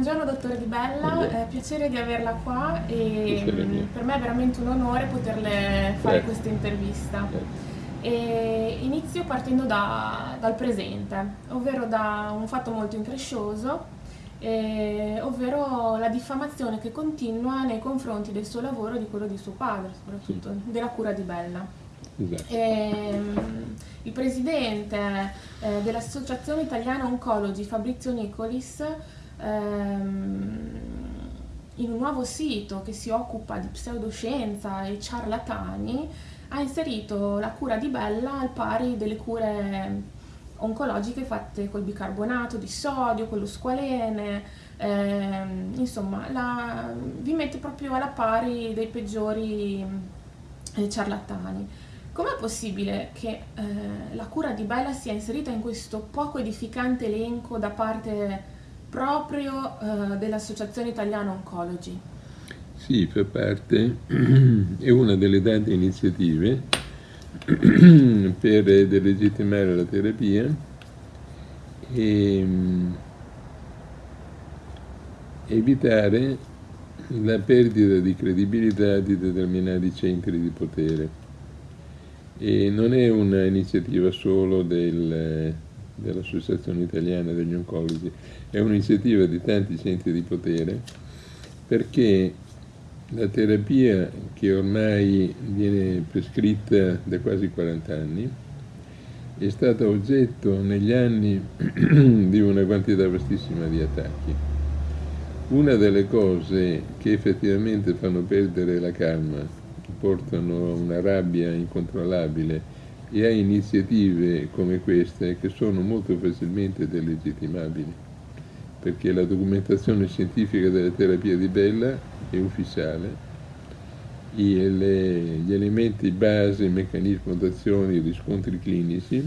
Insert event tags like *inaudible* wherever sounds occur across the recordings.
buongiorno dottore Di Bella, è piacere di averla qua e per me è veramente un onore poterle fare certo. questa intervista. Certo. E inizio partendo da, dal presente, ovvero da un fatto molto increscioso, eh, ovvero la diffamazione che continua nei confronti del suo lavoro e di quello di suo padre, soprattutto sì. della cura di Bella. Esatto. E, ehm, il presidente eh, dell'Associazione Italiana Oncologi, Fabrizio Nicolis, ehm, in un nuovo sito che si occupa di pseudoscienza e ciarlatani, ha inserito la cura di Bella al pari delle cure oncologiche fatte col bicarbonato di sodio, con lo squalene, ehm, insomma la, vi mette proprio alla pari dei peggiori eh, ciarlatani. Com'è possibile che eh, la cura di Bella sia inserita in questo poco edificante elenco da parte proprio eh, dell'Associazione Italiana Oncologi? Sì, fa parte, *clears throat* è una delle tante iniziative *clears throat* per delegittimare la terapia e mm, evitare la perdita di credibilità di determinati centri di potere. E non è un'iniziativa solo del, dell'Associazione Italiana degli Oncologi, è un'iniziativa di tanti centri di potere perché la terapia che ormai viene prescritta da quasi 40 anni è stata oggetto negli anni *clears throat* di una quantità vastissima di attacchi. Una delle cose che effettivamente fanno perdere la calma portano a una rabbia incontrollabile e a iniziative come queste che sono molto facilmente delegittimabili, perché la documentazione scientifica della terapia di Bella è ufficiale, gli elementi base, meccanismo d'azione, riscontri clinici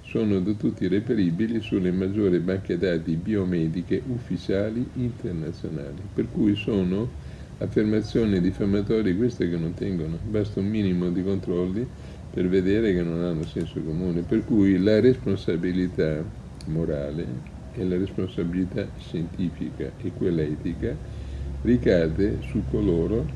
sono da tutti reperibili sulle maggiori banche dati biomediche ufficiali internazionali, per cui sono affermazioni diffamatorie queste che non tengono, basta un minimo di controlli per vedere che non hanno senso comune, per cui la responsabilità morale e la responsabilità scientifica e quella etica ricade su coloro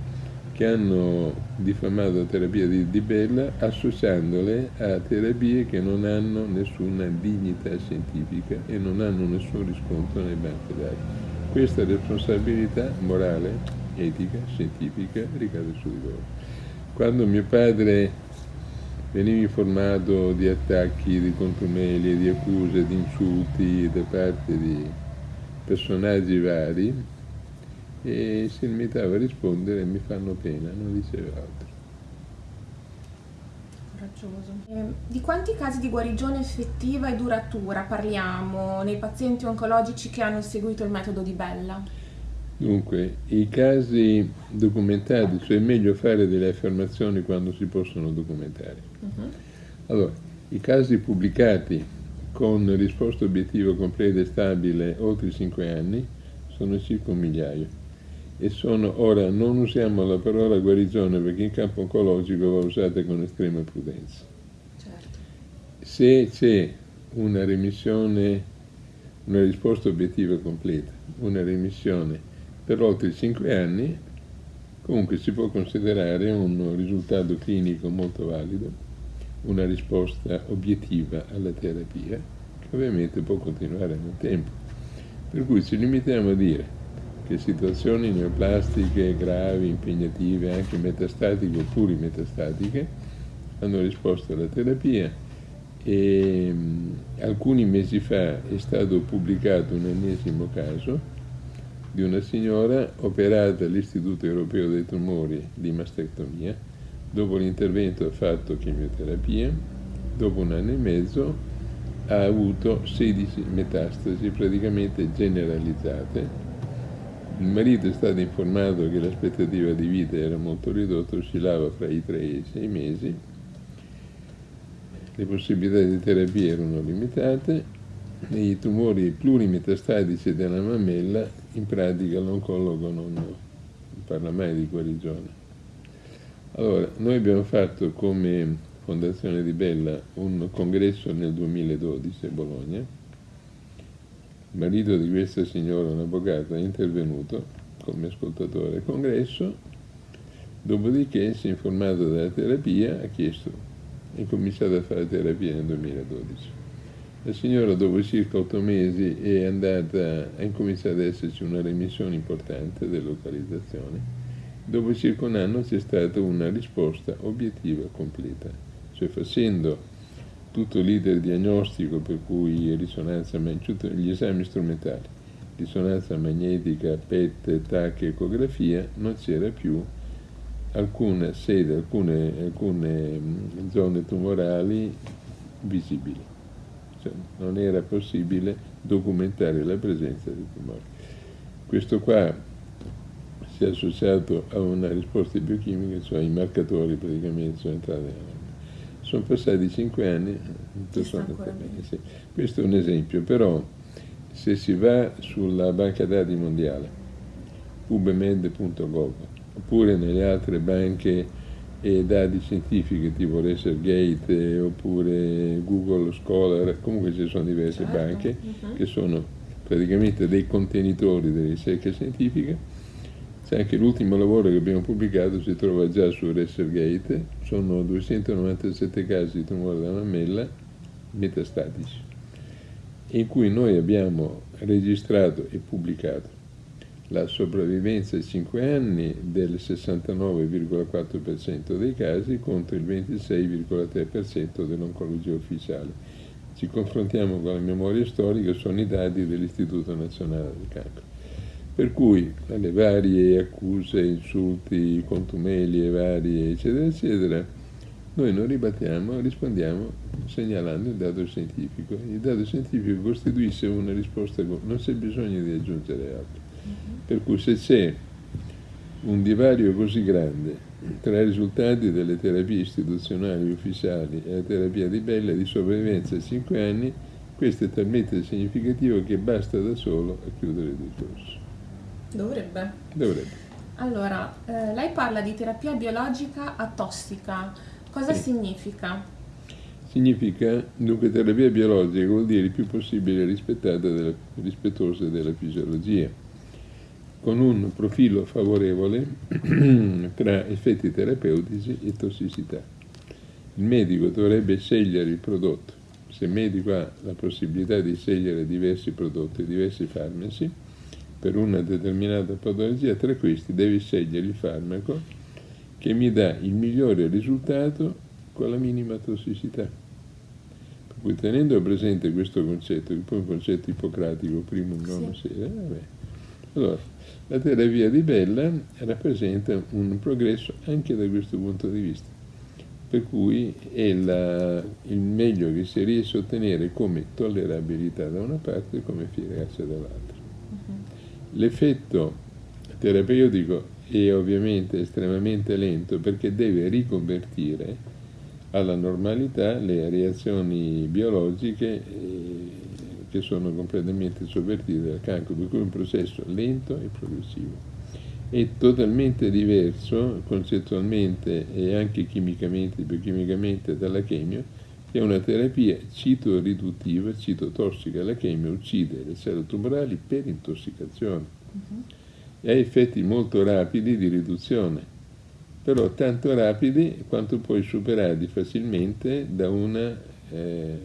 che hanno diffamato la terapia di, di Bella associandole a terapie che non hanno nessuna dignità scientifica e non hanno nessun riscontro nei banchi dati. Questa responsabilità morale etica, scientifica, ricade su di loro. Quando mio padre veniva informato di attacchi, di contumeli, di accuse, di insulti da parte di personaggi vari, e si limitava a rispondere mi fanno pena, non diceva altro. Eh, di quanti casi di guarigione effettiva e duratura parliamo nei pazienti oncologici che hanno seguito il metodo di Bella? Dunque, i casi documentati, cioè è meglio fare delle affermazioni quando si possono documentare. Uh-huh. Allora, i casi pubblicati con risposta obiettiva completa e stabile oltre 5 anni sono circa un migliaio. E sono, ora, non usiamo la parola guarigione perché in campo oncologico va usata con estrema prudenza. Certo. Se c'è una remissione, una risposta obiettiva completa, una remissione per oltre 5 anni, comunque si può considerare un risultato clinico molto valido, una risposta obiettiva alla terapia, che ovviamente può continuare nel tempo. Per cui ci limitiamo a dire che situazioni neoplastiche gravi, impegnative, anche metastatiche o plurimetastatiche, hanno risposto alla terapia e alcuni mesi fa è stato pubblicato un ennesimo caso di una signora operata all'Istituto Europeo dei Tumori di mastectomia, dopo l'intervento ha fatto chemioterapia, dopo un anno e mezzo ha avuto 16 metastasi praticamente generalizzate. Il marito è stato informato che l'aspettativa di vita era molto ridotta, oscillava fra i 3 e i 6 mesi, le possibilità di terapia erano limitate i tumori plurimetastatici della mammella, in pratica l'oncologo non parla mai di guarigione. Allora, noi abbiamo fatto come Fondazione di Bella un congresso nel 2012 a Bologna, il marito di questa signora, un avvocato, è intervenuto come ascoltatore al congresso, dopodiché si è informato della terapia, ha chiesto, è cominciato a fare terapia nel 2012. La signora dopo circa otto mesi è andata, ha incominciato ad esserci una remissione importante dell'localizzazione. Dopo circa un anno c'è stata una risposta obiettiva completa, cioè facendo tutto l'iter diagnostico per cui risonanza, gli esami strumentali, risonanza magnetica, PET, TAC, ecografia, non c'era più alcuna sede, alcune, alcune zone tumorali visibili. Cioè, non era possibile documentare la presenza di tumori. Questo qua si è associato a una risposta biochimica, cioè i marcatori praticamente sono entrati nella sono passati cinque anni, sì. questo è un esempio, però se si va sulla banca dati mondiale, ubemed.gov, oppure nelle altre banche e dati scientifiche tipo ResearchGate oppure Google Scholar, comunque ci sono diverse certo. banche uh. -huh. che sono praticamente dei contenitori delle ricerche scientifiche c'è anche l'ultimo lavoro che abbiamo pubblicato, si trova già su ResearchGate, sono 297 casi di tumore della mammella metastatici, in cui noi abbiamo registrato e pubblicato la sopravvivenza ai 5 anni del 69,4% dei casi contro il 26,3% dell'oncologia ufficiale. Ci confrontiamo con la memoria storica, sono i dati dell'Istituto Nazionale del Cancro. Per cui alle varie accuse, insulti, contumelie varie, eccetera, eccetera, noi non ribattiamo, rispondiamo segnalando il dato scientifico. Il dato scientifico costituisce una risposta, non c'è bisogno di aggiungere altro. Per cui se c'è un divario così grande tra i risultati delle terapie istituzionali ufficiali e la terapia di Bella di sopravvivenza a 5 anni, questo è talmente significativo che basta da solo a chiudere il discorso. Dovrebbe. Dovrebbe. Allora, eh, lei parla di terapia biologica atossica. Cosa sì. significa? Significa, dunque, terapia biologica vuol dire il più possibile rispettata della, rispettosa della fisiologia, con un profilo favorevole *clears throat* tra effetti terapeutici e tossicità. Il medico dovrebbe scegliere il prodotto. Se il medico ha la possibilità di scegliere diversi prodotti, diversi farmaci, per una determinata patologia, tra questi devi scegliere il farmaco che mi dà il migliore risultato con la minima tossicità. Per cui tenendo presente questo concetto, che poi è un concetto ipocratico, primo nono sì. sera, vabbè. allora la terapia di Bella rappresenta un progresso anche da questo punto di vista, per cui è la, il meglio che si riesce a ottenere come tollerabilità da una parte e come efficacia dall'altra. L'effetto terapeutico è ovviamente estremamente lento perché deve riconvertire alla normalità le reazioni biologiche che sono completamente sovvertite dal cancro, per cui è un processo lento e progressivo. È totalmente diverso concettualmente e anche chimicamente, biochimicamente dalla chemio, che è una terapia citoriduttiva, citotossica. La chemia uccide le cellule tumorali per intossicazione uh -huh. e ha effetti molto rapidi di riduzione, però tanto rapidi quanto poi superati facilmente da una eh,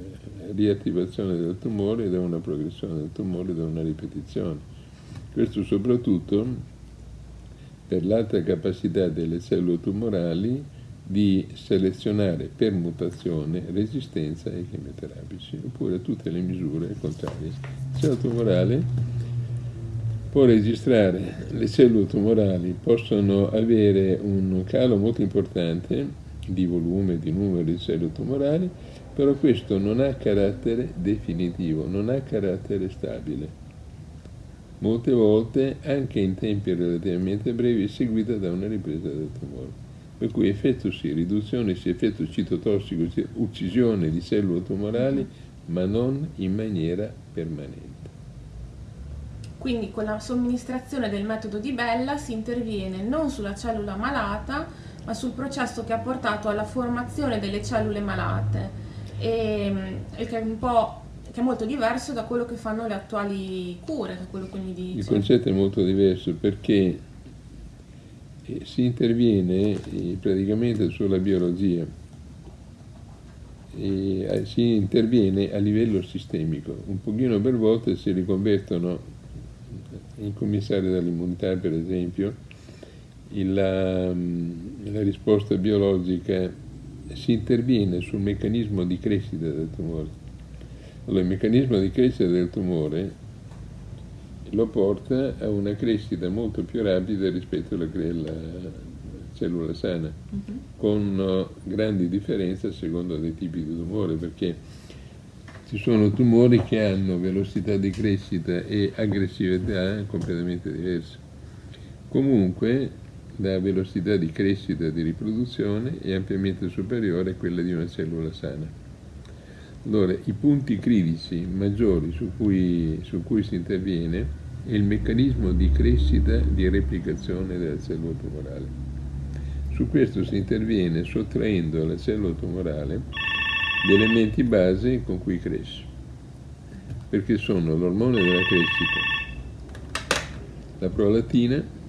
riattivazione del tumore, da una progressione del tumore, da una ripetizione. Questo soprattutto per l'alta capacità delle cellule tumorali di selezionare per mutazione resistenza ai chemioterapici, oppure tutte le misure contrarie. Il cellula tumorale può registrare, le cellule tumorali possono avere un calo molto importante di volume, di numero di cellule tumorali, però questo non ha carattere definitivo, non ha carattere stabile. Molte volte, anche in tempi relativamente brevi, è seguita da una ripresa del tumore per cui effetto sì, riduzione sì, effetto citotossico sì, uccisione di cellule tumorali, ma non in maniera permanente. Quindi con la somministrazione del metodo di Bella si interviene non sulla cellula malata, ma sul processo che ha portato alla formazione delle cellule malate, e, e che è che è molto diverso da quello che fanno le attuali cure, da quello che mi dice. Il concetto è molto diverso perché eh, si interviene eh, praticamente sulla biologia, e eh, si interviene a livello sistemico, un pochino per volta si riconvertono in commissari dell'immunità per esempio, la, mm, la risposta biologica si interviene sul meccanismo di crescita del tumore. Allora, il meccanismo di crescita del tumore lo porta a una crescita molto più rapida rispetto alla, alla cellula sana, uh mhm. -huh. con grandi differenze secondo dei tipi di tumore, perché ci sono tumori che hanno velocità di crescita e aggressività completamente diverse. Comunque la velocità di crescita e di riproduzione è ampiamente superiore a quella di una cellula sana. Allora, i punti critici maggiori su cui, su cui si interviene è il meccanismo di crescita e di replicazione della cellula tumorale. Su questo si interviene sottraendo alla cellula tumorale gli elementi base con cui cresce, perché sono l'ormone della crescita, la prolattina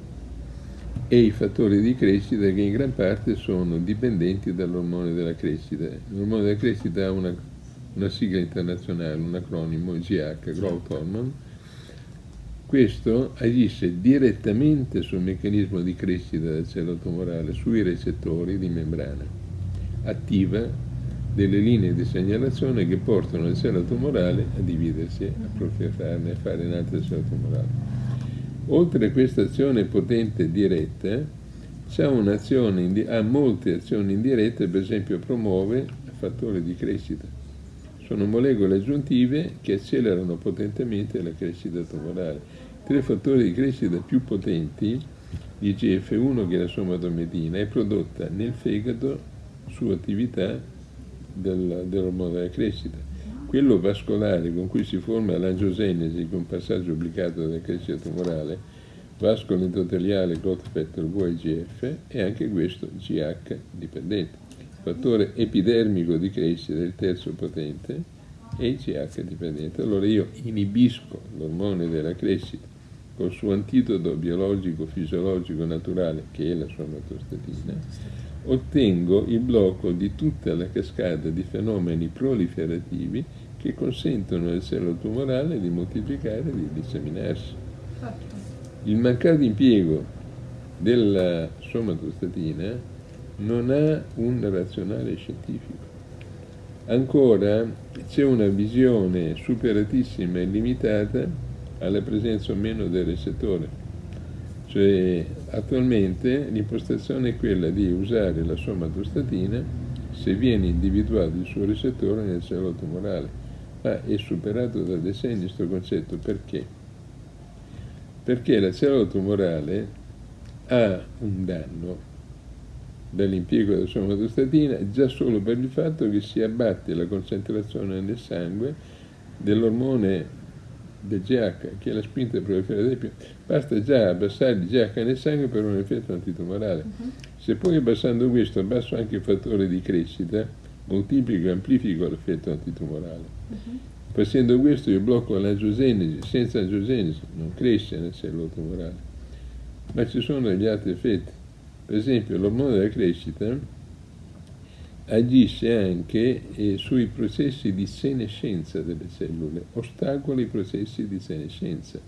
e i fattori di crescita che in gran parte sono dipendenti dall'ormone della crescita. L'ormone della crescita ha una, una sigla internazionale, un acronimo GH, Growth Hormone, questo agisce direttamente sul meccanismo di crescita della cellula tumorale, sui recettori di membrana, attiva delle linee di segnalazione che portano la cellula tumorale a dividersi, a proliferarne, a fare un'altra cellula tumorale. Oltre a questa azione potente diretta, ha molte azioni indirette, per esempio promuove fattori di crescita. Sono molecole aggiuntive che accelerano potentemente la crescita tumorale tre fattori di crescita più potenti, l'IGF-1 che è la somatomedina, è prodotta nel fegato su attività del, dell'ormone della crescita. Quello vascolare con cui si forma l'angiogenesi, con passaggio obbligato della crescita tumorale, vascolo endoteliale, growth factor VEGF, è anche questo GH dipendente. Fattore epidermico di crescita, il terzo potente, è il GH dipendente. Allora io inibisco l'ormone della crescita col suo antidoto biologico, fisiologico, naturale, che è la somatostatina, ottengo il blocco di tutta la cascata di fenomeni proliferativi che consentono al cellula tumorale di moltiplicare e di disseminarsi. Certo. Il mancato impiego della somatostatina non ha un razionale scientifico. Ancora c'è una visione superatissima e limitata alla presenza o meno del recettore. Cioè, attualmente l'impostazione è quella di usare la somatostatina se viene individuato il suo recettore nel cellula tumorale, ma è superato da decenni questo concetto perché? Perché la cellula tumorale ha un danno dall'impiego della somatostatina già solo per il fatto che si abbatte la concentrazione nel sangue dell'ormone del GH, che è la spinta proliferativa, basta già abbassare il GH nel sangue per un effetto antitumorale. Uh-huh. Se poi abbassando questo abbasso anche il fattore di crescita, moltiplico e amplifico l'effetto antitumorale. Uh-huh. Facendo questo io blocco l'angiogenesi, senza angiogenesi non cresce nel cellula tumorale. Ma ci sono degli altri effetti. Per esempio l'ormone della crescita agisce anche eh, sui processi di senescenza delle cellule, ostacola i processi di senescenza.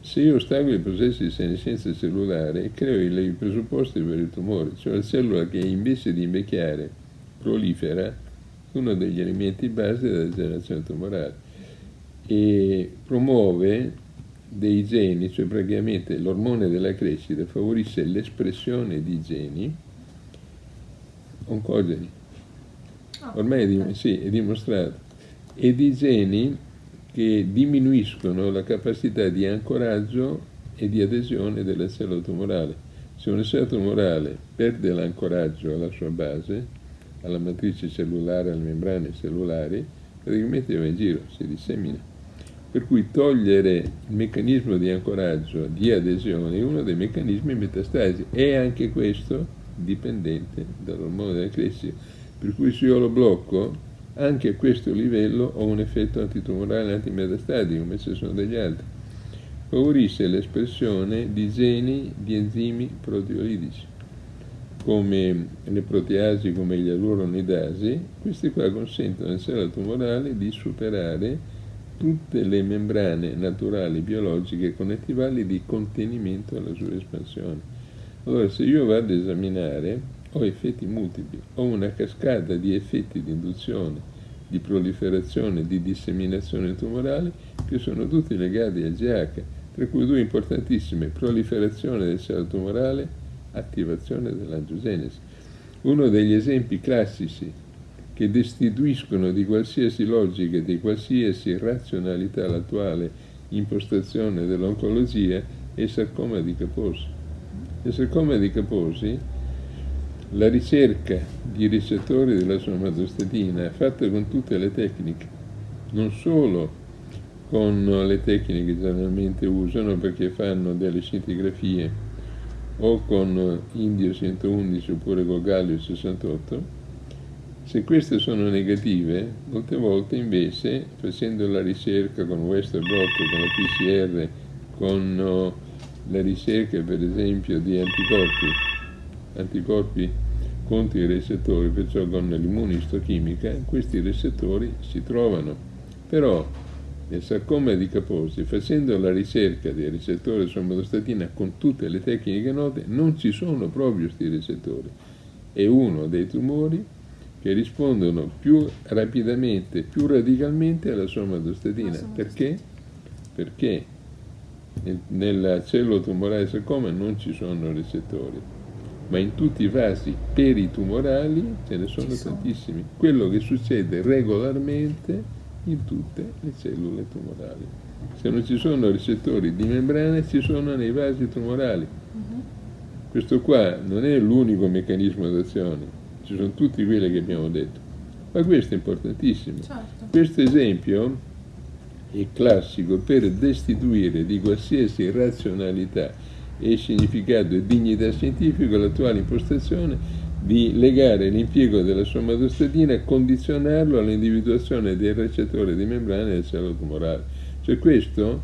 Se io ostacolo i processi di senescenza cellulare, creo i, presupposti per il tumore, cioè la cellula che invece di invecchiare prolifera, uno degli elementi base della generazione tumorale, e promuove dei geni, cioè praticamente l'ormone della crescita favorisce l'espressione di geni oncogeni. Ah, Ormai è, di, sì, è dimostrato. E di geni che diminuiscono la capacità di ancoraggio e di adesione della cellula tumorale. Se una cellula tumorale perde l'ancoraggio alla sua base, alla matrice cellulare, alle membrane cellulari, praticamente va in giro, si dissemina. Per cui togliere il meccanismo di ancoraggio, di adesione, è uno dei meccanismi metastasi. E anche questo dipendente dall'ormone della crescita. Per cui se io lo blocco, anche a questo livello ho un effetto antitumorale antimetastatico, come ci sono degli altri. Favorisce l'espressione di geni di enzimi proteolitici, come le proteasi, come gli aluronidasi. Questi qua consentono alla cella tumorale di superare tutte le membrane naturali biologiche connettivali di contenimento alla sua espansione. Allora, se io vado ad esaminare ho effetti multipli, ho una cascata di effetti di induzione, di proliferazione, di disseminazione tumorale che sono tutti legati al GH, tra cui due importantissime, proliferazione del cella tumorale, attivazione dell'angiogenesi. Uno degli esempi classici che destituiscono di qualsiasi logica e di qualsiasi razionalità l'attuale impostazione dell'oncologia è il sarcoma di Kaposi. Il sarcoma di Kaposi la ricerca di ricettori della somatostatina fatta con tutte le tecniche, non solo con le tecniche che generalmente usano perché fanno delle scintigrafie o con Indio 111 oppure con Gallio 68, se queste sono negative, molte volte invece facendo la ricerca con Westerbrot, con la PCR, con la ricerca per esempio di anticorpi, anticorpi contro i recettori, perciò con l'immunistochimica, questi recettori si trovano. Però nel sarcoma di Kaposi, facendo la ricerca dei recettori somatostatina con tutte le tecniche note, non ci sono proprio questi recettori. È uno dei tumori che rispondono più rapidamente, più radicalmente alla somatostatina. Perché? Perché nella cellula tumorale sarcoma non ci sono recettori ma in tutti i vasi peritumorali ce ne sono, sono tantissimi. Quello che succede regolarmente in tutte le cellule tumorali. Se non ci sono ricettori di membrana, ci sono nei vasi tumorali. Uh-huh. Questo qua non è l'unico meccanismo d'azione, ci sono tutti quelli che abbiamo detto. Ma questo è importantissimo. Certo. Questo esempio è classico per destituire di qualsiasi razionalità e significato e dignità scientifica l'attuale impostazione di legare l'impiego della somatostatina e condizionarlo all'individuazione del recettore di membrane del cellula tumorale. Cioè questo,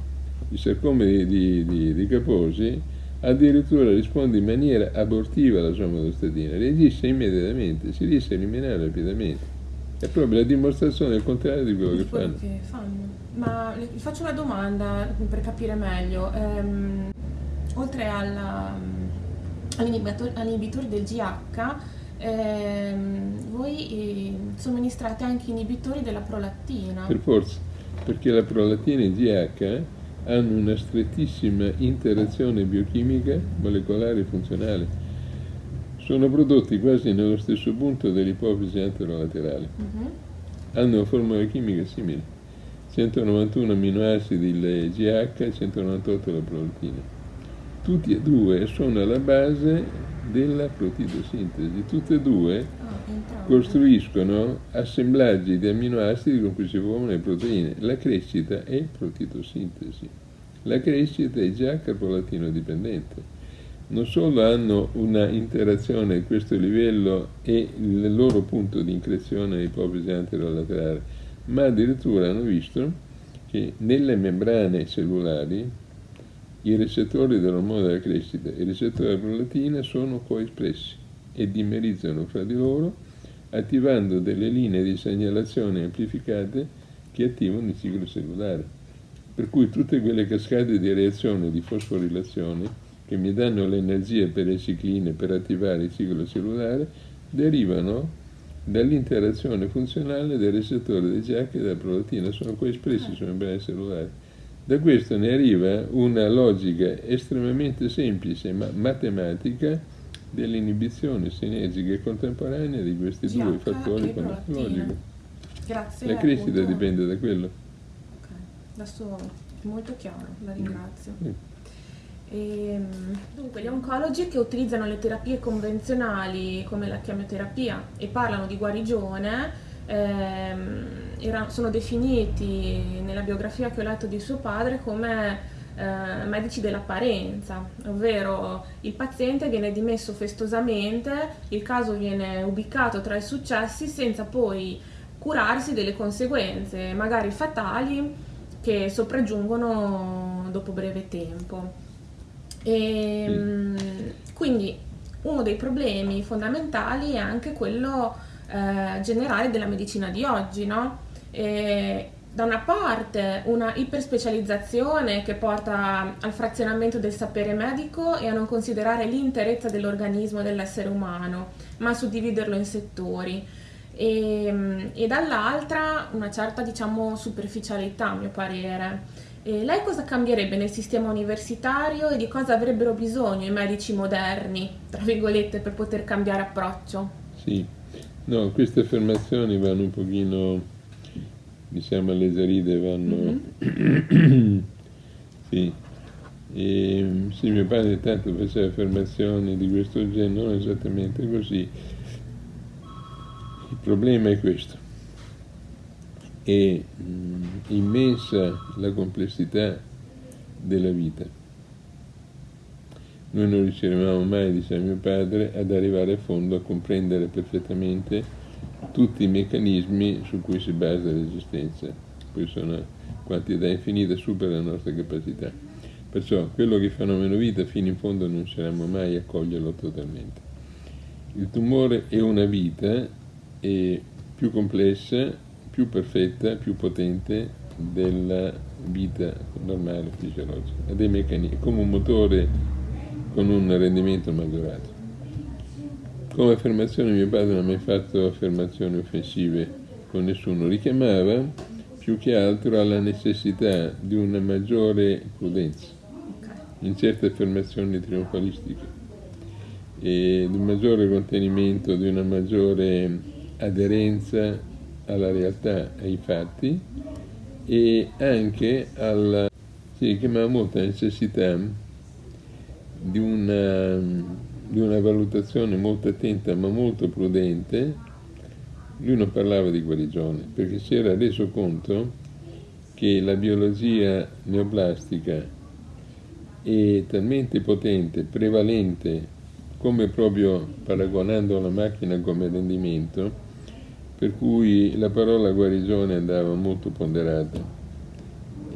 il sarcoma di, di, di, di Kaposi, addirittura risponde in maniera abortiva alla somatostatina, reagisce immediatamente, si riesce a eliminare rapidamente. È proprio la dimostrazione del contrario di quello, che, quello fanno. che fanno. Ma faccio una domanda per capire meglio. Um, oltre all'inibitore del GH, ehm, voi eh, somministrate anche inibitori della prolattina. Per forza, perché la prolattina e il GH hanno una strettissima interazione biochimica, molecolare e funzionale. Sono prodotti quasi nello stesso punto dell'ipofisi anterolaterale. Uh-huh. Hanno una formula chimica simile. 191 aminoacidi il GH e 198 la prolattina tutti e due sono alla base della protidosintesi, tutte e due ah, costruiscono assemblaggi di amminoacidi con cui si formano le proteine. La crescita è protidosintesi, la crescita è già capolatino dipendente. Non solo hanno una interazione a questo livello e il loro punto di increzione ipofisi anterolaterale, ma addirittura hanno visto che nelle membrane cellulari i recettori dell'ormone della crescita e i recettori della prolatina sono coespressi e dimerizzano fra di loro attivando delle linee di segnalazione amplificate che attivano il ciclo cellulare. Per cui tutte quelle cascate di reazione di fosforilazione che mi danno l'energia per le cicline per attivare il ciclo cellulare derivano dall'interazione funzionale del recettore dei GH e della prolatina, sono coespressi sulle membrane cellulari. Da questo ne arriva una logica estremamente semplice ma matematica dell'inibizione sinergica e contemporanea di questi GH due fattori farmacologici. Grazie. La crescita appunto... dipende da quello. Ok, adesso è molto chiaro, la ringrazio. Mm. E, ehm, dunque, gli oncologi che utilizzano le terapie convenzionali come la chemioterapia e parlano di guarigione era, sono definiti nella biografia che ho letto di suo padre come eh, medici dell'apparenza, ovvero il paziente viene dimesso festosamente, il caso viene ubicato tra i successi senza poi curarsi delle conseguenze, magari fatali, che sopraggiungono dopo breve tempo. E, mm. Quindi uno dei problemi fondamentali è anche quello eh, generale della medicina di oggi, no? E, da una parte una iperspecializzazione che porta al frazionamento del sapere medico e a non considerare l'interezza dell'organismo dell'essere umano, ma a suddividerlo in settori. E, e dall'altra una certa diciamo superficialità a mio parere. E lei cosa cambierebbe nel sistema universitario e di cosa avrebbero bisogno i medici moderni, tra virgolette, per poter cambiare approccio? Sì, no, queste affermazioni vanno un pochino diciamo alleggerite vanno mm-hmm. *coughs* sì. E, sì, mio padre tanto faceva affermazioni di questo genere, non esattamente così. Il problema è questo. È mh, mm, immensa la complessità della vita. Noi non riusciremo mai, diceva mio padre, ad arrivare a fondo a comprendere perfettamente tutti i meccanismi su cui si basa l'esistenza. Poi sono quantità infinite, supera la nostra capacità. Perciò quello che è fenomeno vita fino in fondo non riusciremo mai a coglierlo totalmente. Il tumore è una vita è più complessa, più perfetta, più potente della vita normale fisiologica. Meccanismi, come un motore con un rendimento maggiorato. Come affermazione mio padre non ha mai fatto affermazioni offensive con nessuno, richiamava più che altro alla necessità di una maggiore prudenza in certe affermazioni trionfalistiche e di un maggiore contenimento, di una maggiore aderenza alla realtà, ai fatti e anche alla, sì, chiamava molta necessità di una di una valutazione molto attenta ma molto prudente, lui non parlava di guarigione, perché si era reso conto che la biologia neoplastica è talmente potente, prevalente, come proprio paragonando la macchina come rendimento, per cui la parola guarigione andava molto ponderata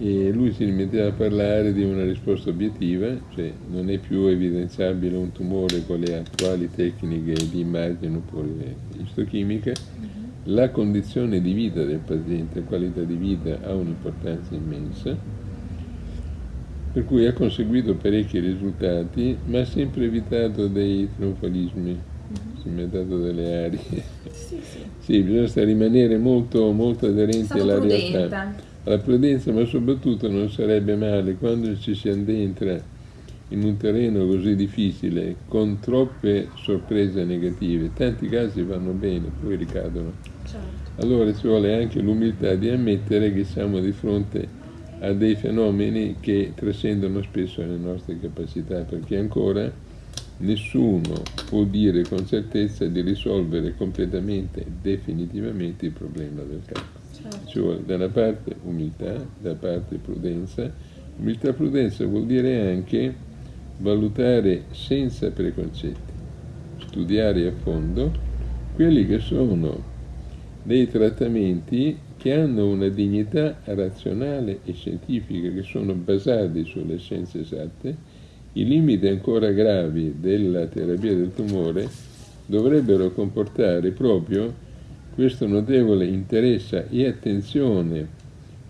e lui si rimetteva a parlare di una risposta obiettiva, cioè non è più evidenziabile un tumore con le attuali tecniche di immagine oppure istochimica, mm-hmm. la condizione di vita del paziente, la qualità di vita ha un'importanza immensa, per cui ha conseguito parecchi risultati, ma ha sempre evitato dei trionfalismi, mm-hmm. si è dato delle arie. Sì, sì. sì bisogna rimanere molto, molto aderenti alla prudente. realtà alla prudenza, ma soprattutto non sarebbe male quando ci si addentra in un terreno così difficile, con troppe sorprese negative, tanti casi vanno bene, poi ricadono. Certo. Allora ci vuole anche l'umiltà di ammettere che siamo di fronte a dei fenomeni che trascendono spesso le nostre capacità, perché ancora nessuno può dire con certezza di risolvere completamente, definitivamente il problema del cancro. Ci vuole da una parte umiltà, da parte prudenza. Umiltà e prudenza vuol dire anche valutare senza preconcetti, studiare a fondo quelli che sono dei trattamenti che hanno una dignità razionale e scientifica, che sono basati sulle scienze esatte, i limiti ancora gravi della terapia del tumore dovrebbero comportare proprio questo notevole interesse e attenzione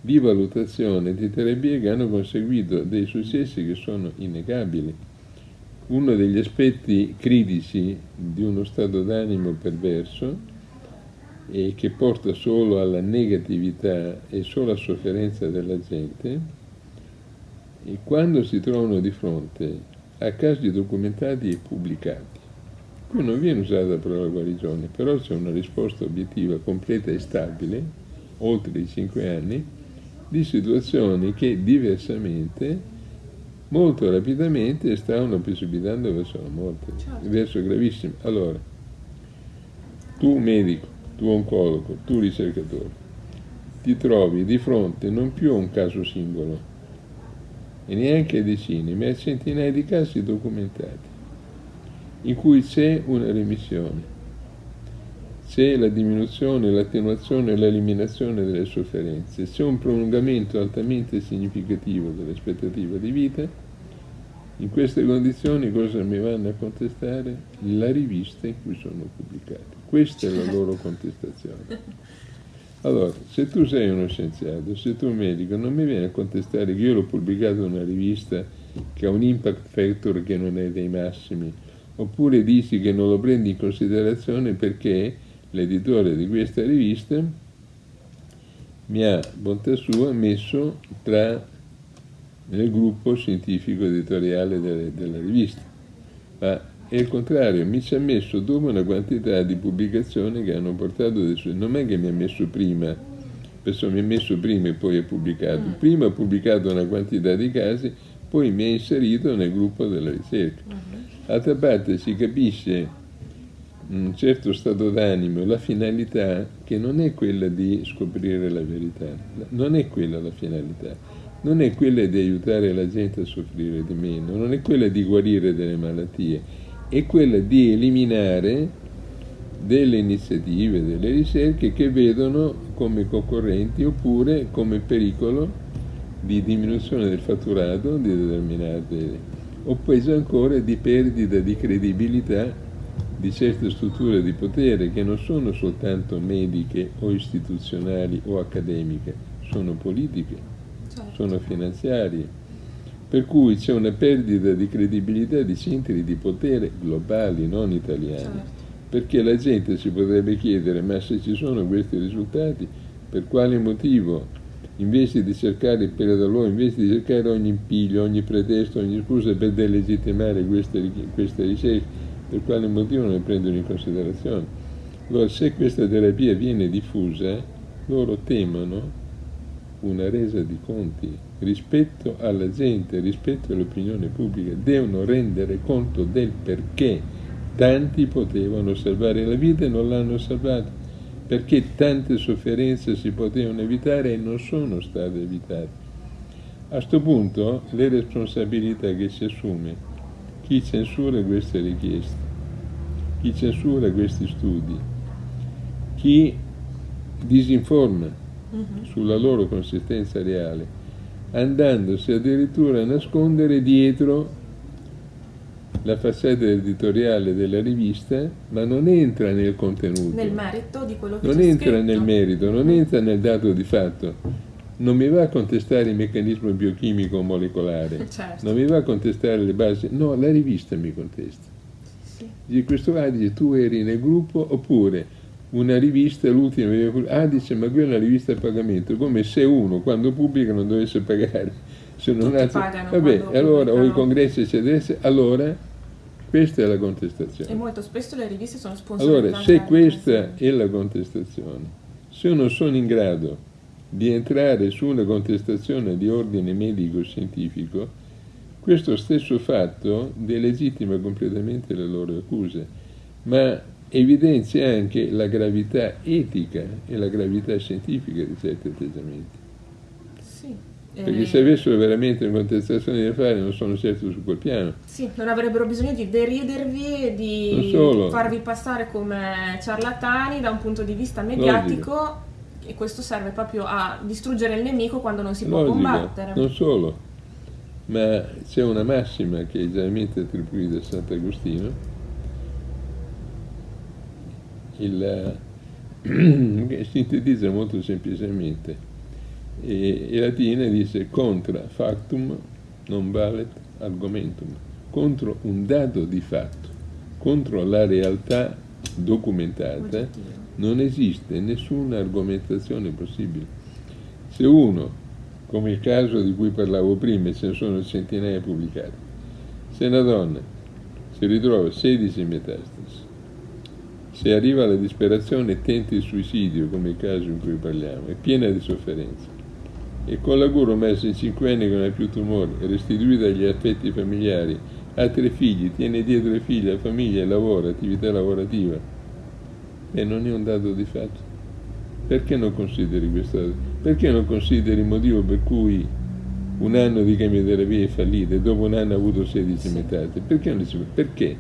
di valutazione di terapie che hanno conseguito dei successi che sono innegabili. Uno degli aspetti critici di uno stato d'animo perverso e che porta solo alla negatività e solo a sofferenza della gente, e quando si trovano di fronte a casi documentati e pubblicati Qui non viene usata la parola guarigione, però c'è una risposta obiettiva, completa e stabile, oltre i cinque anni, di situazioni che diversamente, molto rapidamente, stavano precipitando verso la morte, certo. verso gravissimo. Allora, tu medico, tu oncologo, tu ricercatore, ti trovi di fronte non più a un caso singolo, e neanche a decine, ma a centinaia di casi documentati in cui c'è una remissione, c'è la diminuzione, l'attenuazione e l'eliminazione delle sofferenze, c'è un prolungamento altamente significativo dell'aspettativa di vita, in queste condizioni cosa mi vanno a contestare? La rivista in cui sono pubblicati. Questa è la loro contestazione. Allora, se tu sei uno scienziato, se tu un medico, non mi viene a contestare che io l'ho pubblicato in una rivista che ha un impact factor che non è dei massimi, oppure dici che non lo prendi in considerazione perché l'editore di questa rivista mi ha, bontà sua, messo tra nel gruppo scientifico editoriale delle, della rivista. Ma è il contrario, mi ci ha messo dopo una quantità di pubblicazioni che hanno portato dei suoi... Non è che mi ha messo prima, penso mi ha messo prima e poi ha pubblicato. Mm. Prima ha pubblicato una quantità di casi, poi mi ha inserito nel gruppo della ricerca. D'altra parte si capisce un certo stato d'animo, la finalità che non è quella di scoprire la verità, non è quella la finalità, non è quella di aiutare la gente a soffrire di meno, non è quella di guarire delle malattie, è quella di eliminare delle iniziative, delle ricerche che vedono come concorrenti oppure come pericolo di diminuzione del fatturato di determinate o peso ancora di perdita di credibilità di certe strutture di potere che non sono soltanto mediche o istituzionali o accademiche, sono politiche, certo. sono finanziarie, per cui c'è una perdita di credibilità di centri di potere globali, non italiani, certo. perché la gente si potrebbe chiedere ma se ci sono questi risultati, per quale motivo invece di cercare il pelo d'alloro, invece di cercare ogni impiglio, ogni pretesto, ogni scusa per delegittimare queste, queste ricerche, per quale motivo non le prendono in considerazione. Allora, se questa terapia viene diffusa, loro temono una resa di conti rispetto alla gente, rispetto all'opinione pubblica, devono rendere conto del perché. Tanti potevano salvare la vita e non l'hanno salvata, perché tante sofferenze si potevano evitare e non sono state evitate. A questo punto le responsabilità che si assume chi censura queste richieste, chi censura questi studi, chi disinforma uh-huh. sulla loro consistenza reale, andandosi addirittura a nascondere dietro la facciata editoriale della rivista, ma non entra nel contenuto. Nel merito di quello che Non entra scritto. nel merito, non entra nel dato di fatto non mi va a contestare il meccanismo biochimico molecolare, *laughs* certo. non mi va a contestare le basi, no, la rivista mi contesta. Sì. Dice, questo ah, dice, tu eri nel gruppo oppure una rivista, l'ultima, ah dice ma quella è una rivista a pagamento, come se uno quando pubblica non dovesse pagare. Se non ha... Vabbè, allora, o i congressi eccetera, allora questa è la contestazione. E molto spesso le riviste sono sponsorizzate. Allora, se questa è la contestazione, se io non sono in grado di entrare su una contestazione di ordine medico-scientifico, questo stesso fatto delegittima completamente le loro accuse, ma evidenzia anche la gravità etica e la gravità scientifica di certi atteggiamenti. Perché eh... se avessero veramente una contestazione da fare non sono certo su quel piano. Sì, non avrebbero bisogno di deridervi e di farvi passare come ciarlatani da un punto di vista mediatico. Logico e questo serve proprio a distruggere il nemico quando non si può Logica, combattere. Non solo, ma c'è una massima che è generalmente attribuita a Sant'Agostino, il, *clears throat* che sintetizza molto semplicemente. E, e latina dice contra factum non valet argumentum, contro un dato di fatto, contro la realtà documentata, non esiste nessuna argomentazione possibile. Se uno, come il caso di cui parlavo prima, e ce ne sono centinaia pubblicati, se una donna si ritrova 16 metastasi, se arriva alla disperazione e tenta il suicidio, come il caso in cui parliamo, è piena di sofferenza, e con la cura messa in 5 anni che non ha più tumori, restituita agli affetti familiari, ha tre figli, tiene dietro i figli, la famiglia, lavora, attività lavorativa, e non è un dato di fatto. Perché non consideri questo? Perché non consideri il motivo per cui un anno di chemioterapia è fallita e dopo un anno ha avuto 16 sì. metastasi? Perché non si Perché?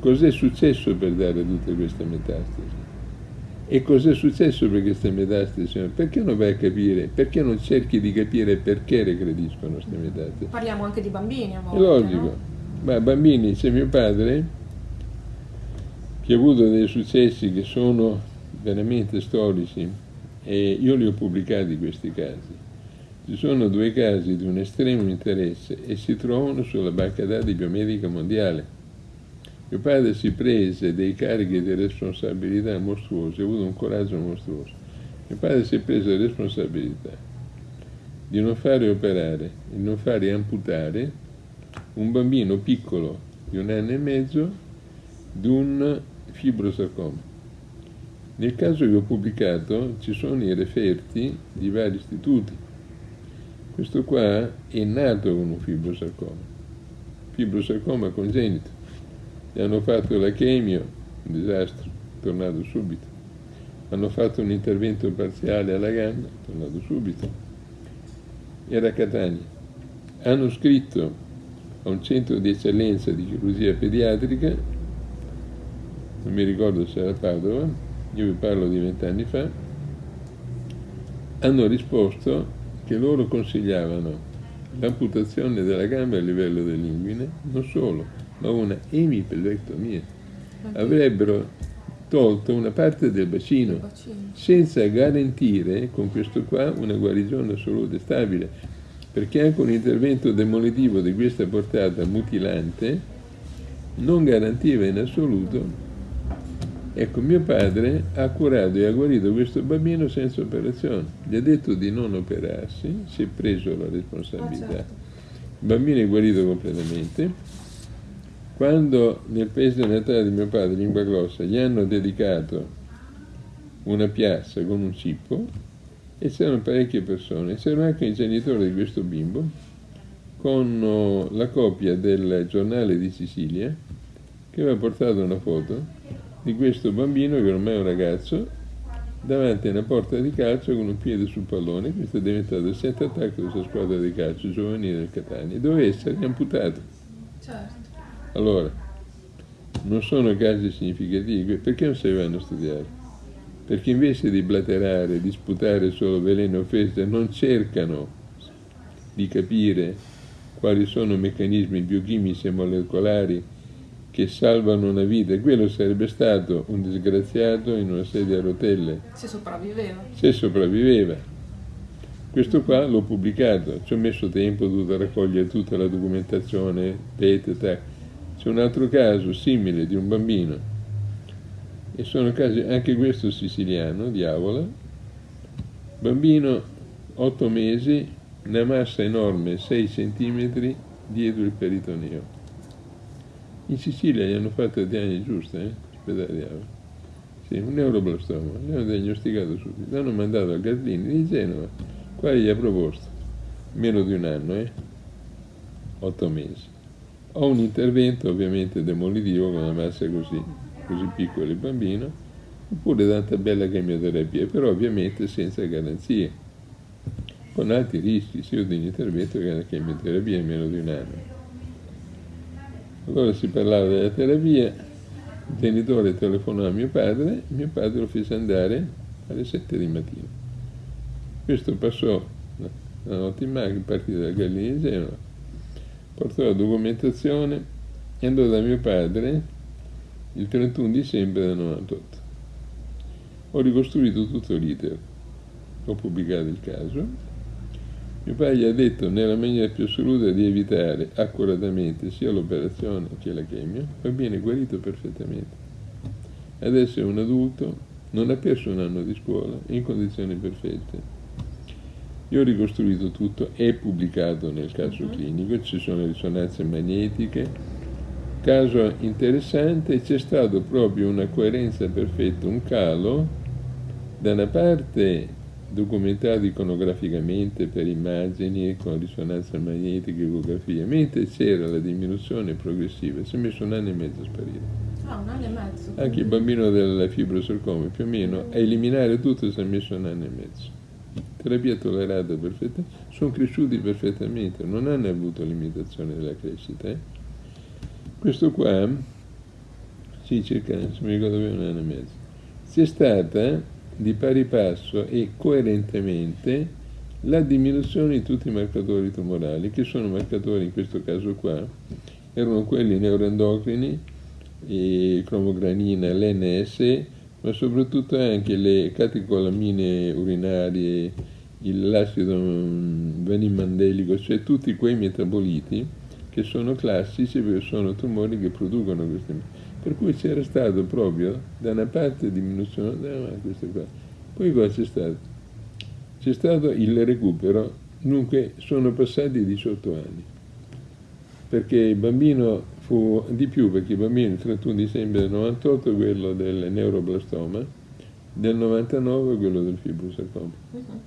Cos'è successo per dare tutte queste metastasi? E cosa è successo per queste metastasi? Perché non vai a capire? Perché non cerchi di capire perché regrediscono queste metastasi? Parliamo anche di bambini a volte, È logico. No? Ma bambini, c'è mio padre che ha avuto dei successi che sono veramente storici e io li ho pubblicati questi casi. Ci sono due casi di un estremo interesse e si trovano sulla banca dati biomedica mondiale. Mio padre si prese dei carichi di responsabilità mostruosi, ha avuto un coraggio mostruoso. Mio padre si è preso la responsabilità di non fare operare, di non fare amputare un bambino piccolo di un anno e mezzo di un fibrosarcoma. Nel caso che ho pubblicato ci sono i referti di vari istituti. Questo qua è nato con un fibrosarcoma, fibrosarcoma congenito. Gli hanno fatto la chemio, un disastro, tornato subito. Hanno fatto un intervento parziale alla gamba, tornato subito. Era a Catania. Hanno scritto a un centro di eccellenza di chirurgia pediatrica, non mi ricordo se era Padova, io vi parlo di vent'anni fa, hanno risposto che loro consigliavano l'amputazione della gamba a livello dell'inguine, non solo, ma una emipelvectomia. Avrebbero tolto una parte del bacino, bacino, senza garantire con questo qua una guarigione assoluta e stabile, perché anche un intervento demolitivo di questa portata mutilante non garantiva in assoluto. Ecco, mio padre ha curato e ha guarito questo bambino senza operazione. Gli ha detto di non operarsi, si è preso la responsabilità. Ah, certo. Il bambino è guarito completamente. Quando nel paese natale di mio padre, Lingua Grossa, gli hanno dedicato una piazza con un cippo, e c'erano parecchie persone, c'erano anche i genitori di questo bimbo, con oh, la copia del giornale di Sicilia, che aveva portato una foto di questo bambino, che ormai è un ragazzo, davanti a una porta di calcio con un piede sul pallone, questo è diventato il center attack di questa squadra di calcio giovanile del Catania, doveva essere amputato. Certo. Allora, non sono casi significativi, perché non si vanno a studiare? Perché invece di blaterare, di sputare solo veleno e offese, non cercano di capire quali sono i meccanismi biochimici e molecolari che salvano una vita. E quello sarebbe stato un disgraziato in una sedia a rotelle, Se sopravviveva. se sopravviveva. Questo qua l'ho pubblicato, ci ho messo tempo, ho dovuto raccogliere tutta la documentazione, PET, tac. C'è un altro caso simile di un bambino, e sono casi, anche questo siciliano, diavola, bambino 8 mesi, una massa enorme, 6 cm dietro il peritoneo. In Sicilia gli hanno fatto le diagnosi giuste, eh? Ospedaliamo. Sì, un neuroblastoma, gli hanno diagnosticato subito, l'hanno mandato al Gaslini di Genova, qua gli ha proposto, meno di un anno, eh? 8 mesi. Ho un intervento ovviamente demolitivo con una massa così, così piccola il bambino, oppure tanta bella chemioterapia, però ovviamente senza garanzie, con alti rischi, sia di un intervento che una chemioterapia in meno di un anno. Allora si parlava della terapia, il genitore telefonò a mio padre, mio padre lo fece andare alle 7 di mattina. Questo passò la notte in macchina, partì dalla Gallina di Genova, portò la documentazione e andò da mio padre il 31 dicembre del 98. Ho ricostruito tutto l'iter, ho pubblicato il caso mio padre gli ha detto nella maniera più assoluta di evitare accuratamente sia l'operazione che la chemio, ma viene guarito perfettamente. Adesso è un adulto, non ha perso un anno di scuola, in condizioni perfette. Io ho ricostruito tutto, è pubblicato nel caso Mhm. clinico, ci sono risonanze magnetiche. Caso interessante, c'è stato proprio una coerenza perfetta, un calo da una parte documentato iconograficamente per immagini con risonanza magnetica ecografia, mentre c'era la diminuzione progressiva, si è messo un anno e mezzo a sparire. Ah, un anno e mezzo. Anche il bambino del fibrosarcoma, più o meno, a eliminare tutto si è messo un anno e mezzo. Terapia tollerata perfettamente, sono cresciuti perfettamente, non hanno avuto limitazione della crescita. eh. Questo qua, sì, circa, se mi ricordo bene, un anno e mezzo. c'è stata di pari passo e coerentemente la diminuzione di tutti i marcatori tumorali, che sono marcatori in questo caso qua, erano quelli neuroendocrini, e cromogranina, l'NS, ma soprattutto anche le catecolamine urinarie, l'acido vanimandelico, cioè tutti quei metaboliti che sono classici sono tumori che producono questi per cui c'era stato proprio da una parte diminuzione, da questa qua. Poi cosa c'è stato? C'è stato il recupero, dunque sono passati 18 anni, perché il bambino fu di più, perché il bambino il 31 dicembre del 98 quello del neuroblastoma, del 99 quello del fibrosarcoma. Uh-huh.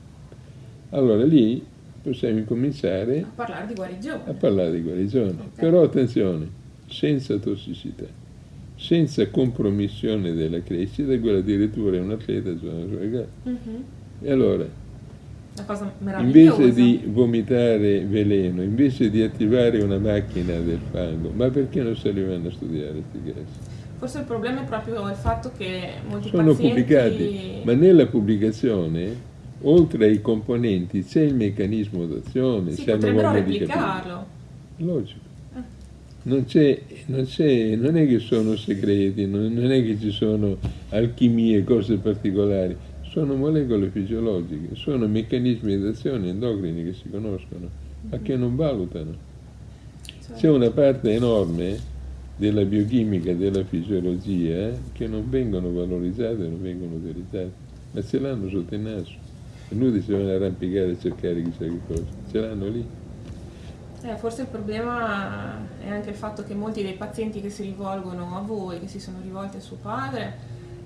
Allora lì possiamo incominciare a parlare di guarigione. A parlare di guarigione. Okay. Però attenzione, senza tossicità, senza compromissione della crescita, quello addirittura è un atleta giovane uh-huh. Mhm. E allora, invece di vomitare veleno, invece di attivare una macchina del fango, ma perché non si arrivano a studiare questi casi? Forse il problema è proprio il fatto che molti Sono pazienti... pubblicati, ma nella pubblicazione oltre ai componenti c'è il meccanismo d'azione, sì, potrebbero replicarlo. Logico. Ah. Non, c'è, non, c'è, non è che sono segreti, non, non è che ci sono alchimie, cose particolari, sono molecole fisiologiche, sono meccanismi d'azione endocrini che si conoscono, ma che non valutano. Certo. C'è una parte enorme della biochimica, della fisiologia, che non vengono valorizzate, non vengono utilizzate, ma ce l'hanno sotto il naso. Inutile si devono arrampicare e cercare chissà che cosa, ce l'hanno lì. Eh, forse il problema è anche il fatto che molti dei pazienti che si rivolgono a voi, che si sono rivolti a suo padre,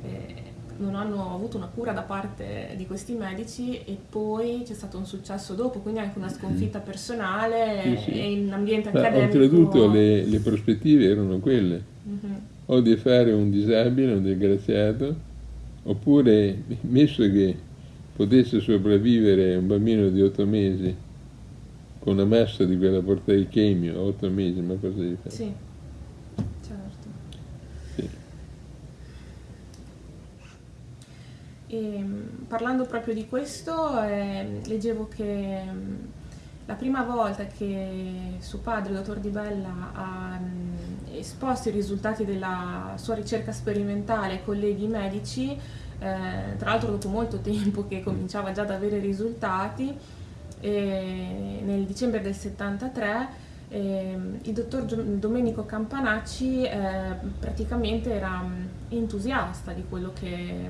eh, non hanno avuto una cura da parte di questi medici e poi c'è stato un successo dopo, quindi anche una sconfitta personale sì, sì. e in ambiente Ma accademico. Oltretutto le, le, prospettive erano quelle, uh-huh. o di fare un disabile, un disgraziato, oppure messo che potesse sopravvivere un bambino di otto mesi con una massa di quella portata di chemio a otto mesi, ma cosa devi fare? Sì, certo. Sì. E, ehm, parlando proprio di questo, eh, leggevo che mm, la prima volta che suo padre, il dottor Di Bella, ha mh, mm, esposto i risultati della sua ricerca sperimentale ai colleghi medici, eh, tra l'altro dopo molto *laughs* tempo che cominciava già ad avere risultati, eh, nel dicembre del 73 eh, il dottor Domenico Campanacci eh, praticamente era entusiasta di quello che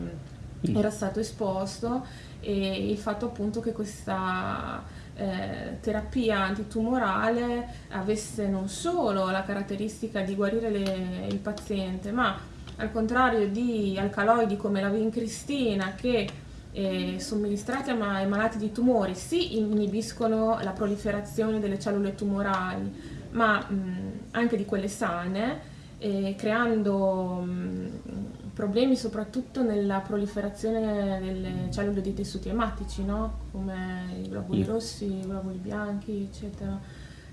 mm, era stato esposto e il fatto appunto che questa eh, terapia antitumorale avesse non solo la caratteristica di guarire le, il paziente ma al contrario di alcaloidi come la vincristina che eh, somministrati ai malati di tumori sì inibiscono la proliferazione delle cellule tumorali, ma mh, anche di quelle sane, eh, creando mh, problemi soprattutto nella proliferazione delle cellule dei tessuti ematici, no? come i globuli rossi, i globuli bianchi, eccetera.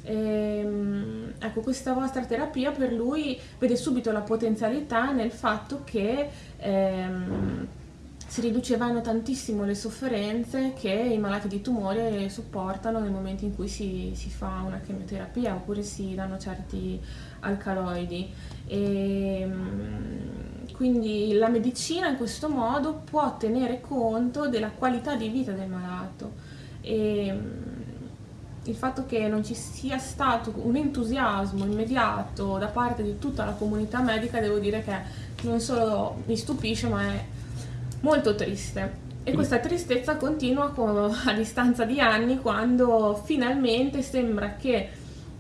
E, ehm, ecco, questa vostra terapia per lui vede subito la potenzialità nel fatto che ehm, si riducevano tantissimo le sofferenze che i malati di tumore sopportano nel momento in cui si, si fa una chemioterapia oppure si danno certi alcaloidi. E, ehm, quindi la medicina in questo modo può tenere conto della qualità di vita del malato. E, il fatto che non ci sia stato un entusiasmo immediato da parte di tutta la comunità medica, devo dire che non solo mi stupisce, ma è molto triste. E questa tristezza continua *laughs* a distanza di anni quando finalmente sembra che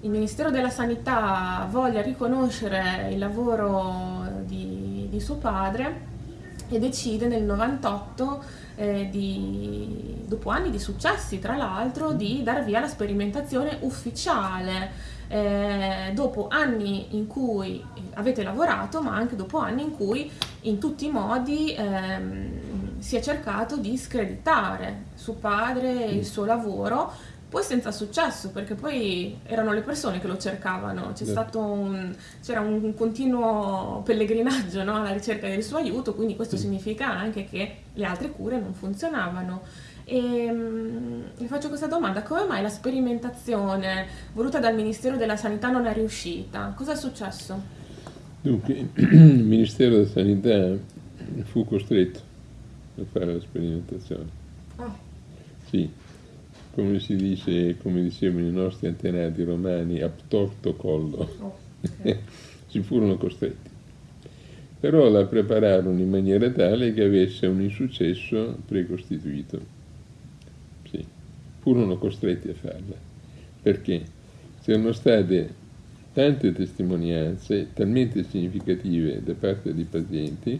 il Ministero della Sanità voglia riconoscere il lavoro di, di suo padre e decide nel 98 eh, di, dopo anni di successi tra l'altro, di dar via alla sperimentazione ufficiale. Eh, dopo anni in cui avete lavorato, ma anche dopo anni in cui in tutti i modi ehm, si è cercato di screditare suo padre e il suo lavoro poi senza successo, perché poi erano le persone che lo cercavano, c'è stato un, c'era un continuo pellegrinaggio no? alla ricerca del suo aiuto, quindi questo significa anche che le altre cure non funzionavano. E um, vi faccio questa domanda, come mai la sperimentazione voluta dal Ministero della Sanità non è riuscita? Cosa è successo? Dunque, *clears throat* il Ministero della Sanità fu costretto a fare la sperimentazione. Oh. Sì, come si dice, come dicevano i nostri antenati romani, a torto collo. Oh, okay. *laughs* si furono costretti. Però la prepararono in maniera tale che avesse un insuccesso precostituito. Furono costretti a farla. Perché? C'erano state tante testimonianze talmente significative da parte dei pazienti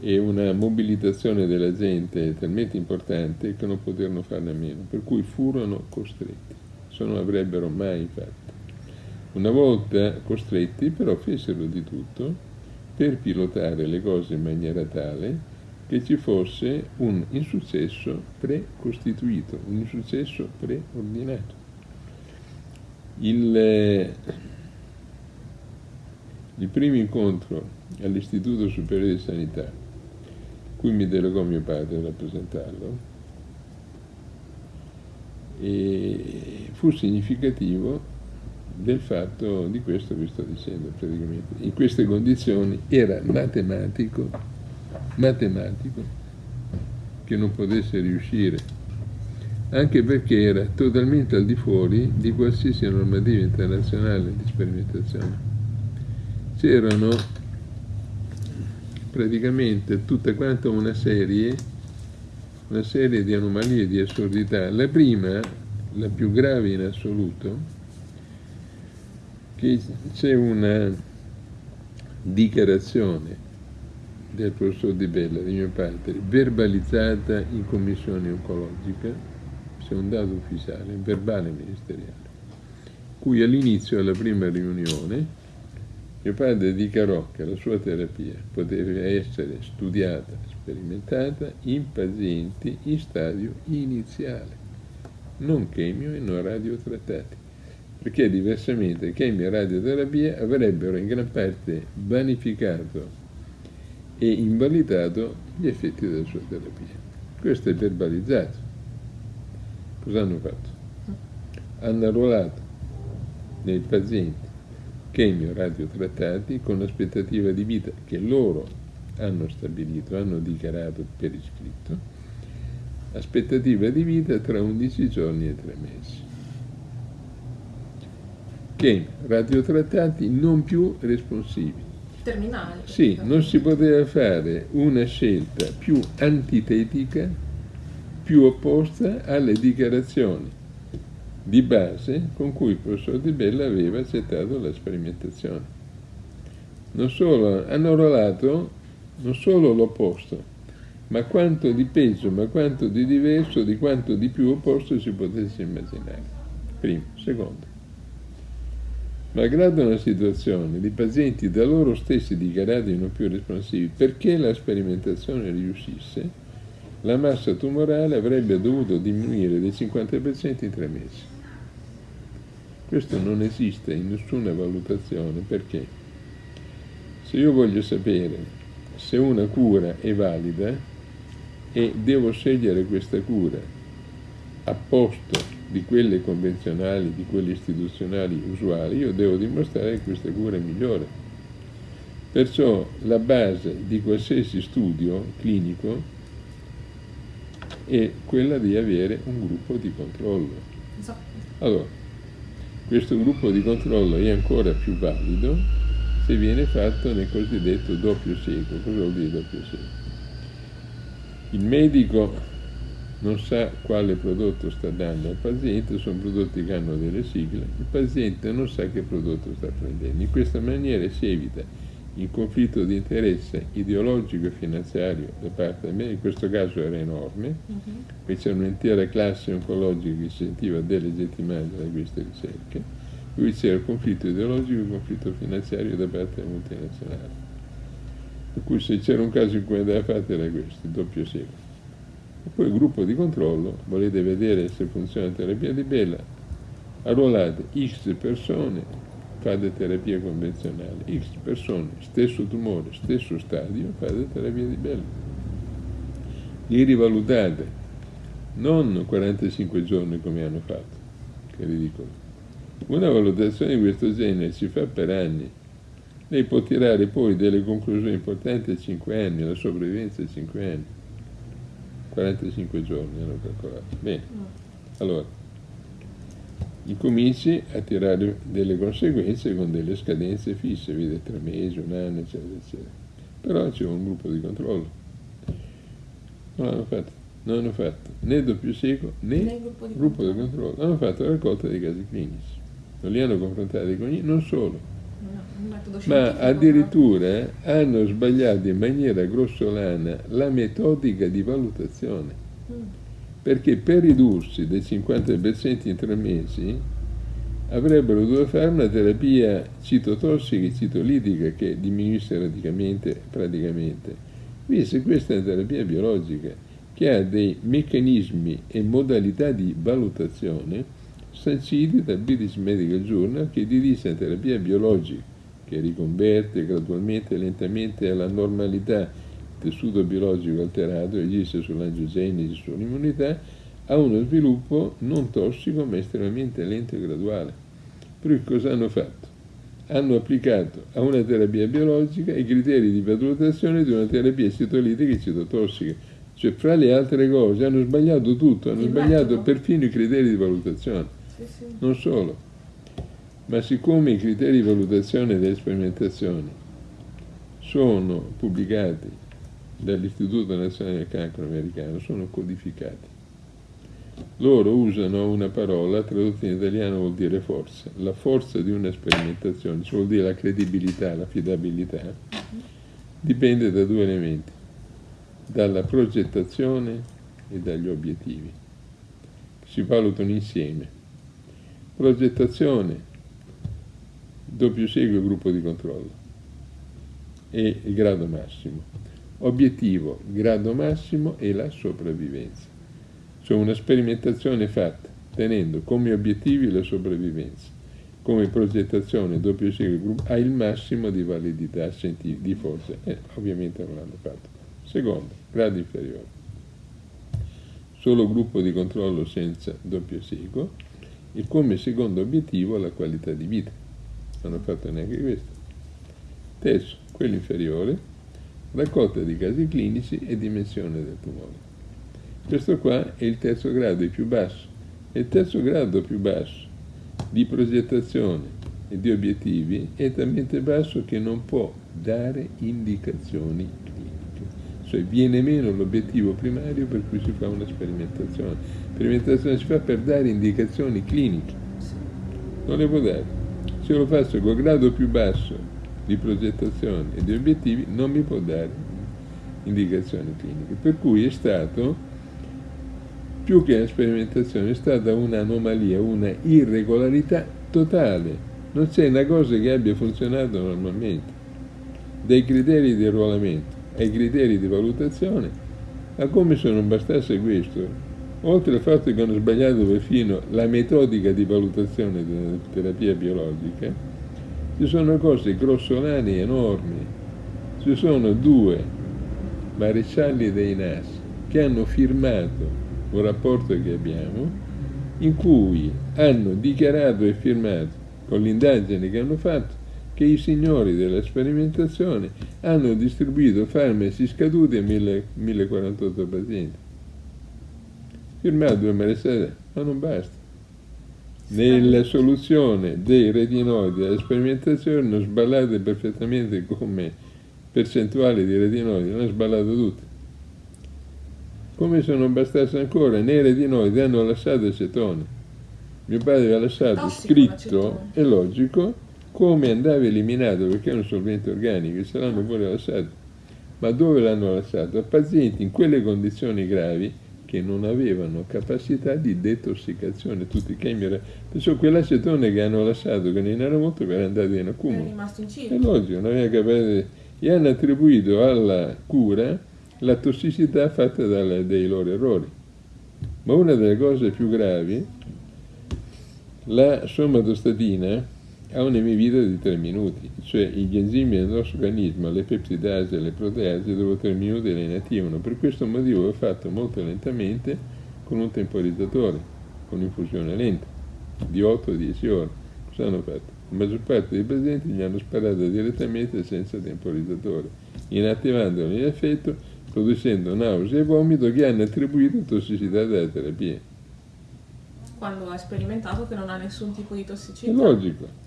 e una mobilitazione della gente talmente importante che non poterono farne a meno, per cui furono costretti, se non avrebbero mai fatto. Una volta costretti però fecero di tutto per pilotare le cose in maniera tale che ci fosse un insuccesso precostituito, un insuccesso preordinato. Il, il primo incontro all'Istituto Superiore di Sanità cui mi delegò mio padre a rappresentarlo, fu significativo del fatto di questo che sto dicendo praticamente. In queste condizioni era matematico, matematico che non potesse riuscire, anche perché era totalmente al di fuori di qualsiasi normativa internazionale di sperimentazione. C'erano praticamente tutta quanta una serie, una serie di anomalie, di assurdità. La prima, la più grave in assoluto, che c'è una dichiarazione del professor Di Bella, di mio padre, verbalizzata in commissione oncologica, c'è un dato ufficiale, verbale ministeriale, cui all'inizio della prima riunione mio padre dichiarò che la sua terapia poteva essere studiata, sperimentata in pazienti in stadio iniziale, non chemio e non radiotrattati, perché diversamente chemio e radioterapia avrebbero in gran parte vanificato e invalidato gli effetti della sua terapia. Questo è verbalizzato. Cosa hanno fatto? Hanno arruolato nei pazienti chemio radiotrattati con l'aspettativa di vita che loro hanno stabilito, hanno dichiarato per iscritto, aspettativa di vita tra 11 giorni e 3 mesi. Chemio radiotrattati non più responsivi. Terminali. Sì, non si poteva fare una scelta più antitetica, più opposta alle dichiarazioni di base con cui il professor Di Bella aveva accettato la sperimentazione. Non solo, hanno rollato non solo l'opposto, ma quanto di peggio, ma quanto di diverso, di quanto di più opposto si potesse immaginare. Primo. Secondo. Malgrado una situazione di pazienti da loro stessi dichiarati non più responsivi, perché la sperimentazione riuscisse, la massa tumorale avrebbe dovuto diminuire del 50% in tre mesi. Questo non esiste in nessuna valutazione perché se io voglio sapere se una cura è valida e devo scegliere questa cura a posto di quelle convenzionali, di quelle istituzionali usuali, io devo dimostrare che questa cura è migliore. Perciò la base di qualsiasi studio clinico è quella di avere un gruppo di controllo. Allora, questo gruppo di controllo è ancora più valido se viene fatto nel cosiddetto doppio cieco. Cosa vuol dire doppio cieco? Il medico non sa quale prodotto sta dando al paziente, sono prodotti che hanno delle sigle, il paziente non sa che prodotto sta prendendo. In questa maniera si evita il conflitto di interesse ideologico e finanziario da parte del medico, in questo caso era enorme, uh-huh. Mhm. c'era un'intera classe oncologica che si sentiva delegittimata da queste ricerche, qui c'era il conflitto ideologico e il conflitto finanziario da parte delle multinazionali. Per cui se c'era un caso in cui andava fatto era questo, il doppio secolo. E poi il gruppo di controllo, volete vedere se funziona la terapia di Bella, arruolate X persone, fate terapia convenzionale, X persone, stesso tumore, stesso stadio, fate terapia di Bella. Li rivalutate, non 45 giorni come hanno fatto, che ridicolo. Una valutazione di questo genere si fa per anni. Lei può tirare poi delle conclusioni importanti a 5 anni, la sopravvivenza a 5 anni. 45 giorni hanno calcolato. Bene, allora, incominci a tirare delle conseguenze con delle scadenze fisse, vede tre mesi, un anno, eccetera, eccetera. Però c'è un gruppo di controllo. Non l'hanno fatto, non hanno fatto né doppio cieco né, né gruppo, di, gruppo controllo. di controllo. Hanno fatto la raccolta dei casi clinici non li hanno confrontati con niente, non solo, ma addirittura hanno sbagliato in maniera grossolana la metodica di valutazione, mm. perché per ridursi del 50% in tre mesi avrebbero dovuto fare una terapia citotossica e citolitica che diminuisse radicalmente, praticamente. Invece questa è una terapia biologica che ha dei meccanismi e modalità di valutazione sanciti dal British Medical Journal che dirige la terapia biologica che riconverte gradualmente e lentamente alla normalità il tessuto biologico alterato e agisce sull'angiogenesi, sull'immunità, a uno sviluppo non tossico ma estremamente lento e graduale. Per cui cosa hanno fatto? Hanno applicato a una terapia biologica i criteri di valutazione di una terapia citolitica e citotossica. Cioè, fra le altre cose, hanno sbagliato tutto, hanno sbagliato perfino i criteri di valutazione. Non solo, ma siccome i criteri di valutazione delle sperimentazioni sono pubblicati dall'Istituto Nazionale del Cancro americano, sono codificati. Loro usano una parola, tradotta in italiano vuol dire forza. La forza di una sperimentazione, cioè vuol dire la credibilità, l'affidabilità, dipende da due elementi, dalla progettazione e dagli obiettivi. Si valutano insieme progettazione, doppio seguito gruppo di controllo e il grado massimo. Obiettivo, grado massimo e la sopravvivenza. Cioè una sperimentazione fatta tenendo come obiettivi la sopravvivenza, come progettazione doppio seguito gruppo ha il massimo di validità di forza e ovviamente non l'hanno fatto. Secondo, grado inferiore. Solo gruppo di controllo senza doppio seguito e come secondo obiettivo la qualità di vita. Non hanno fatto neanche questo. Terzo, quello inferiore, raccolta di casi clinici e dimensione del tumore. Questo qua è il terzo grado, il più basso. E il terzo grado più basso di progettazione e di obiettivi è talmente basso che non può dare indicazioni. Cioè viene meno l'obiettivo primario per cui si fa una sperimentazione sperimentazione si fa per dare indicazioni cliniche, non le può dare. Se lo faccio col grado più basso di progettazione e di obiettivi, non mi può dare indicazioni cliniche. Per cui è stato, più che una sperimentazione, è stata un'anomalia, una irregolarità totale. Non c'è una cosa che abbia funzionato normalmente. Dai criteri di arruolamento ai criteri di valutazione, ma come se non bastasse questo, oltre al fatto che hanno sbagliato perfino la metodica di valutazione della terapia biologica, ci sono cose grossolane enormi. Ci sono due marescialli dei NAS che hanno firmato un rapporto che abbiamo in cui hanno dichiarato e firmato con l'indagine che hanno fatto che i signori della sperimentazione hanno distribuito farmaci scaduti a 1048 pazienti firmato due mese ma non basta. Nella soluzione dei retinoidi alle sperimentazioni hanno sballato perfettamente come percentuali di retinoidi, hanno sballato tutte. Come se non bastasse ancora, nei retinoidi hanno lasciato acetone. Mio padre aveva lasciato Tossico, scritto, è logico, come andava eliminato, perché è un solvente organico, se l'hanno pure lasciato. Ma dove l'hanno lasciato? A pazienti in quelle condizioni gravi che non avevano capacità di detossicazione, tutti i chemi, perciò quell'acetone che hanno lasciato, che non era molto, era andato in accumulo. È rimasto in circolo. È logico, non aveva capacità. E hanno attribuito alla cura la tossicità fatta dalle, dai loro errori. Ma una delle cose più gravi, la somatostatina ha un'emivita di 3 minuti, cioè gli enzimi del nostro organismo, le peptidasi e le proteasi, dopo 3 minuti le inattivano. Per questo motivo è fatto molto lentamente con un temporizzatore, con infusione lenta, di 8-10 ore. Cosa hanno fatto? La maggior parte dei pazienti gli hanno sparato direttamente senza temporizzatore, inattivandolo in effetto, producendo nausea e vomito che hanno attribuito tossicità della terapia. Quando ha sperimentato che non ha nessun tipo di tossicità. È logico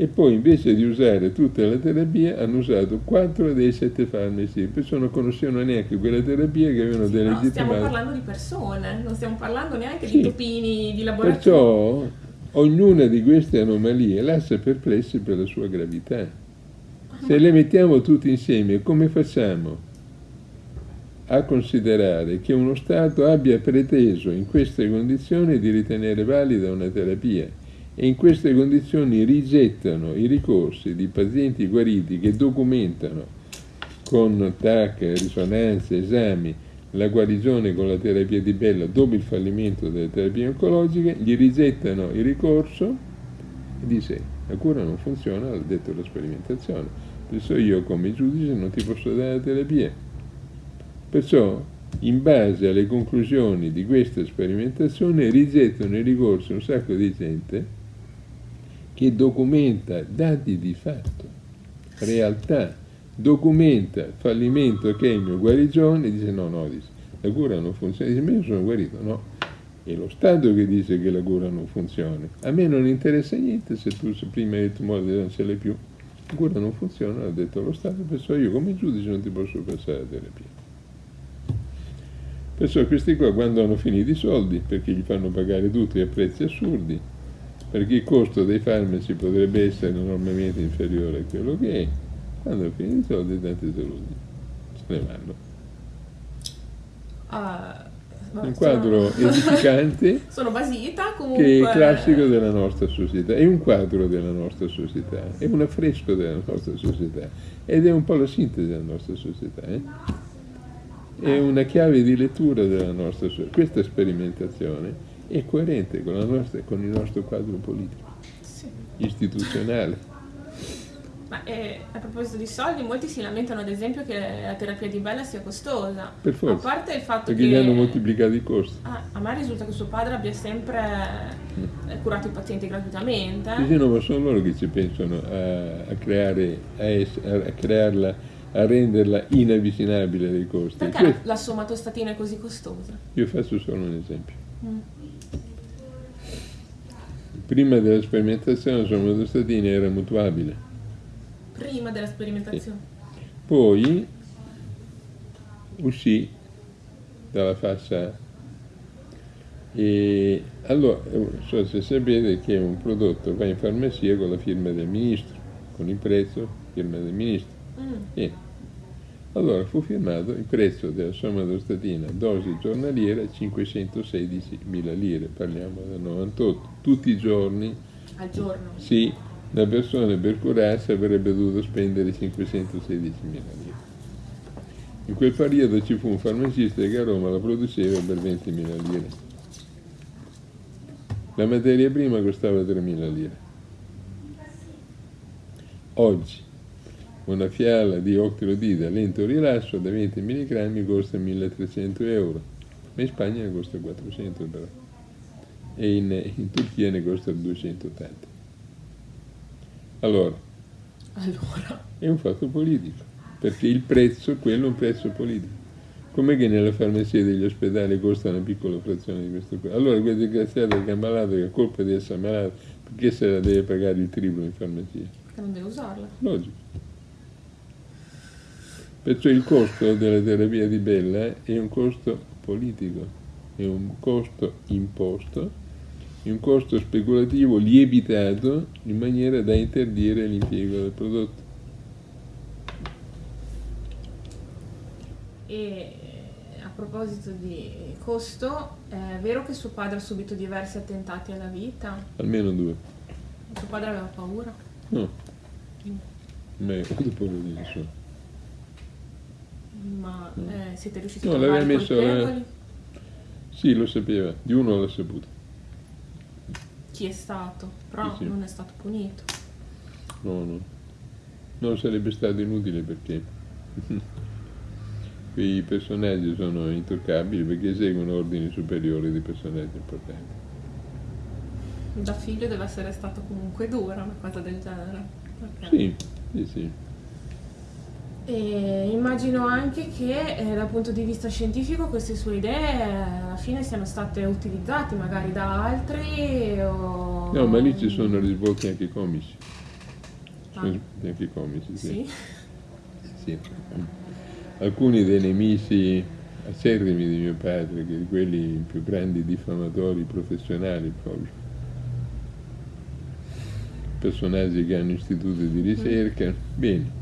e poi invece di usare tutta la terapia hanno usato 4 dei 7 farmaci, perciò non conoscevano neanche quella terapia che avevano sì, delegittimato. No, stiamo parlando di persone, non stiamo parlando neanche sì. di topini di laboratorio. Perciò ognuna di queste anomalie lascia perplessi per la sua gravità. Se le mettiamo tutte insieme, come facciamo a considerare che uno Stato abbia preteso in queste condizioni di ritenere valida una terapia? E in queste condizioni rigettano i ricorsi di pazienti guariti che documentano con TAC, risonanze, esami, la guarigione con la terapia di Bella dopo il fallimento delle terapie oncologiche, gli rigettano il ricorso e dice la cura non funziona, l'ha detto la sperimentazione, adesso io come giudice non ti posso dare la terapia. Perciò, in base alle conclusioni di questa sperimentazione, rigettano il ricorso un sacco di gente che documenta dati di fatto, realtà, documenta fallimento, chemio, guarigione, dice no, no, dice, la cura non funziona, dice ma io sono guarito, no. È lo Stato che dice che la cura non funziona. A me non interessa niente se tu se prima hai detto non ce l'hai più. La cura non funziona, ha detto lo Stato, perciò io come giudice non ti posso passare la terapia. Perciò questi qua quando hanno finito i soldi, perché gli fanno pagare tutti a prezzi assurdi, perché il costo dei farmaci potrebbe essere enormemente inferiore a quello che è, quando finito i soldi tanti delusi, se ne vanno. Uh, un quadro sono... *laughs* edificante sono basita comunque che è classico della nostra società. È un quadro della nostra società. È un affresco della nostra società. Ed è un po' la sintesi della nostra società eh? è una chiave di lettura della nostra società questa sperimentazione è coerente con, nostra, con, il nostro quadro politico, sì. istituzionale. Ma eh, a proposito di soldi, molti si lamentano ad esempio che la terapia di Bella sia costosa. Per forza. A parte il fatto perché che... gli hanno moltiplicato i costi. Ah, a me risulta che suo padre abbia sempre mm. curato i pazienti gratuitamente. Sì, sì, no, ma sono loro che ci pensano a, a creare, a, es, a, crearla, a renderla inavvicinabile dai costi. Perché Questo... la somatostatina è così costosa? Io faccio solo un esempio. Mm prima della sperimentazione la somatostatina era mutuabile. Prima della sperimentazione? Sì. Poi uscì dalla fascia e allora, so se sapete che un prodotto va in farmacia con la firma del ministro, con il prezzo, firma del ministro. Mm. Allora fu firmato il prezzo della somatostatina dosi giornaliera 516.000 lire, parliamo del 98, tutti i giorni. Al giorno? Sì, la persona per curarsi avrebbe dovuto spendere 516.000 lire. In quel periodo ci fu un farmacista che a Roma la produceva per 20.000 lire. La materia prima costava 3.000 lire. Oggi una fiala di octrodide a lento rilascio da 20 mg costa 1300 euro, ma in Spagna ne costa 400 però, e in, in Turchia ne costa 280. Allora, allora, è un fatto politico, perché il prezzo, quello è un prezzo politico. Com'è che nella farmacia degli ospedali costa una piccola frazione di questo? Allora quel disgraziato che è ammalato, che ha colpa di essere ammalato, perché se la deve pagare il triplo in farmacia? Perché non deve usarla. Logico. Perciò il costo della terapia di Bella è un costo politico, è un costo imposto, è un costo speculativo lievitato in maniera da interdire l'impiego del prodotto. E a proposito di costo, è vero che suo padre ha subito diversi attentati alla vita? Almeno due. Suo padre aveva paura? No. Mm. Ma quanto paura di nessuno? Ma mm. eh, siete riusciti no, a trovare messo, colpevoli? Sì, lo sapeva, di uno l'ho saputo. Chi è stato? Però sì, sì. non è stato punito. No, no. Non sarebbe stato inutile perché *laughs* quei personaggi sono intoccabili perché seguono ordini superiori di personaggi importanti. Da figlio deve essere stato comunque dura una cosa del genere. Okay. Sì, sì, sì. E immagino anche che eh, dal punto di vista scientifico queste sue idee eh, alla fine siano state utilizzate magari da altri o... No, ma lì ci sono risvolti anche comici. Ah. Anche comici, sì. sì. sì. Alcuni dei nemici acerrimi di mio padre, che quelli più grandi diffamatori professionali proprio, personaggi che hanno istituti di ricerca, mm. bene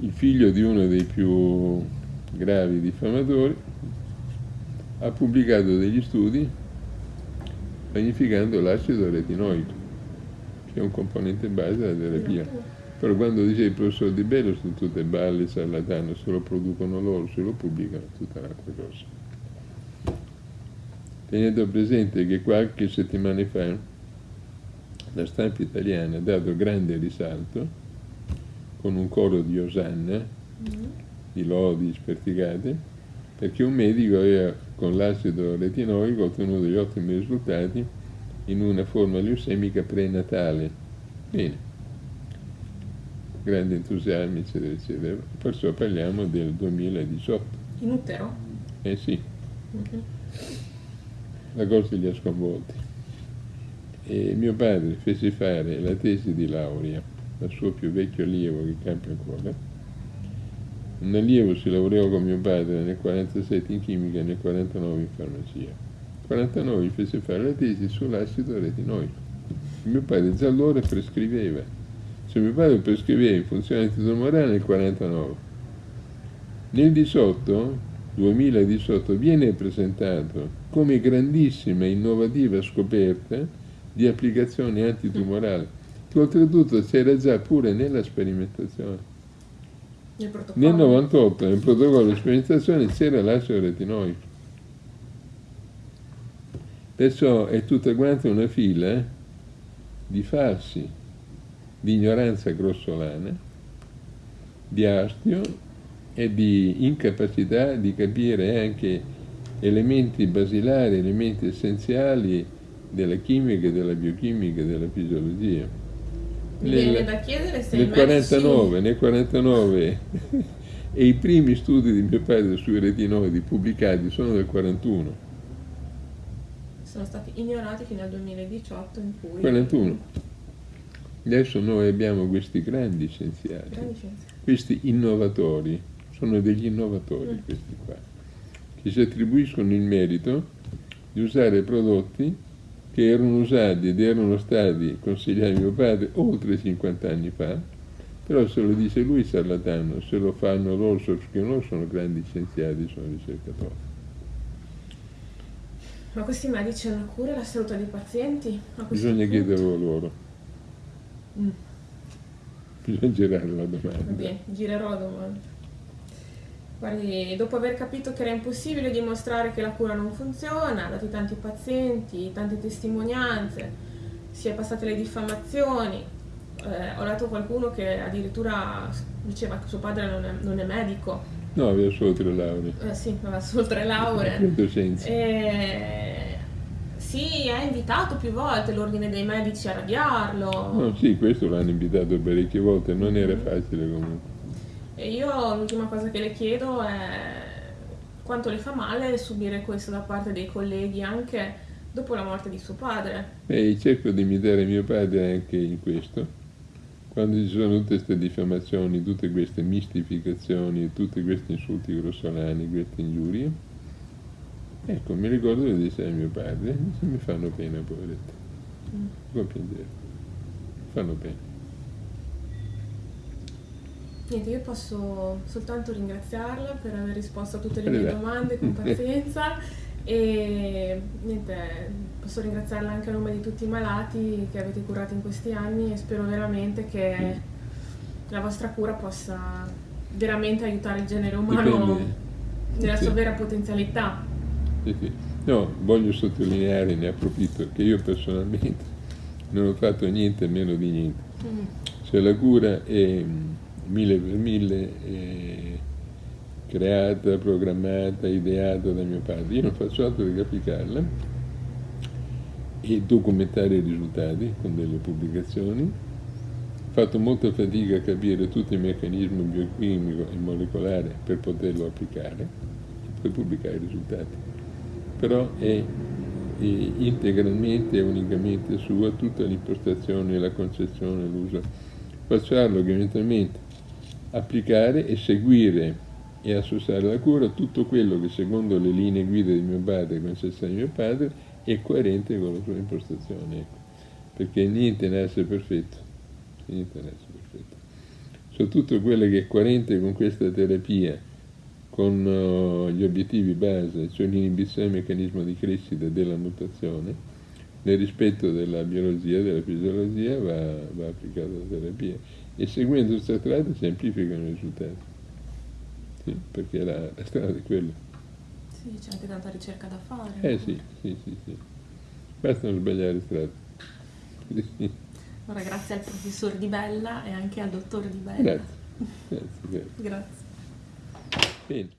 il figlio di uno dei più gravi diffamatori ha pubblicato degli studi magnificando l'acido retinoico, che è un componente base della terapia. Però quando dice il professor Di Bello sono tutte balle sarlatane, se lo producono loro, se lo pubblicano, tutta un'altra cosa. Tenendo presente che qualche settimana fa la stampa italiana ha dato grande risalto con un coro di osanna, mm. di lodi sperticate, perché un medico aveva con l'acido retinoico ottenuto degli ottimi risultati in una forma leucemica prenatale. Bene, grande entusiasmo, eccetera, eccetera. Perciò parliamo del 2018. In utero? Eh sì. Mm-hmm. La cosa li ha sconvolti. E mio padre fece fare la tesi di laurea dal suo più vecchio allievo che campa ancora. Un allievo si laureò con mio padre nel 47 in chimica e nel 49 in farmacia. Nel 49 gli fece fare la tesi sull'acido retinoico. Mio padre già allora prescriveva. Cioè mio padre prescriveva in funzione antitumorale nel 49. Nel 18, 2018, viene presentato come grandissima e innovativa scoperta di applicazione antitumorale che oltretutto c'era già pure nella sperimentazione. Nel, nel 98, nel protocollo di sperimentazione, c'era l'acido retinoico. Perciò è tutta quanta una fila di falsi, di ignoranza grossolana, di astio e di incapacità di capire anche elementi basilari, elementi essenziali della chimica, della biochimica, della fisiologia. Mi viene da chiedere se nel 49, nel 49 e i primi studi di mio padre sui retinoidi pubblicati sono del 41. Sono stati ignorati fino al 2018 in cui... 41. Adesso noi abbiamo questi grandi scienziati, grandi scienziati. questi innovatori, sono degli innovatori mm. questi qua, che si attribuiscono il merito di usare prodotti che erano usati ed erano stati consigliati a mio padre oltre 50 anni fa, però se lo dice lui sarlatano, se lo fanno loro perché loro sono grandi scienziati, sono ricercatori. Ma questi medici hanno cura la salute dei pazienti? Bisogna punto? chiederlo loro. Mm. Bisogna girare la domanda. Va bene, girerò la domanda. Guardi, dopo aver capito che era impossibile dimostrare che la cura non funziona, dati tanti pazienti, tante testimonianze, si è passate le diffamazioni, eh, ho letto qualcuno che addirittura diceva che suo padre non è, non è medico. No, aveva solo tre lauree. Eh, sì, aveva solo tre lauree. E... Sì, ha invitato più volte l'ordine dei medici a radiarlo. No, sì, questo l'hanno invitato parecchie volte, non era facile comunque. E io l'ultima cosa che le chiedo è quanto le fa male subire questo da parte dei colleghi anche dopo la morte di suo padre. E cerco di imitare mio padre anche in questo. Quando ci sono tutte queste diffamazioni, tutte queste mistificazioni, tutti questi insulti grossolani, queste ingiurie, ecco, mi ricordo di dire a mio padre, mi fanno pena, poveretto. Mm. Può piangere. Fanno pena. Niente, io posso soltanto ringraziarla per aver risposto a tutte le mie domande con *laughs* pazienza e niente, posso ringraziarla anche a nome di tutti i malati che avete curato in questi anni e spero veramente che la vostra cura possa veramente aiutare il genere umano Dipende. nella sua vera potenzialità. No, voglio sottolineare, ne approfitto, che io personalmente non ho fatto niente meno di niente. Mm. Cioè la cura è mille per mille è creata, programmata, ideata da mio padre. Io non faccio altro che applicarla e documentare i risultati con delle pubblicazioni. Ho fatto molta fatica a capire tutti i meccanismi biochimico e molecolare per poterlo applicare e poi pubblicare i risultati. Però è integralmente e unicamente sua tutta l'impostazione, la concezione, l'uso. Facciarlo che eventualmente applicare e seguire e associare alla cura tutto quello che secondo le linee guida di mio padre e concezione di mio padre è coerente con la sua impostazione. Ecco. Perché niente nasce perfetto. Niente nasce perfetto. Soprattutto quello che è coerente con questa terapia con uh, gli obiettivi base, cioè l'inibizione del meccanismo di crescita della mutazione, nel rispetto della biologia, della fisiologia, va, va applicata la terapia. E seguendo questa strada semplificano i risultati. Sì, perché la, la strada è quella. Sì, c'è anche tanta ricerca da fare. Eh sì, sì, sì, sì. Basta non sbagliare strada. Sì. Allora, grazie al professor Di Bella e anche al dottor Di Bella. Grazie. grazie. grazie. *laughs* grazie. Bene.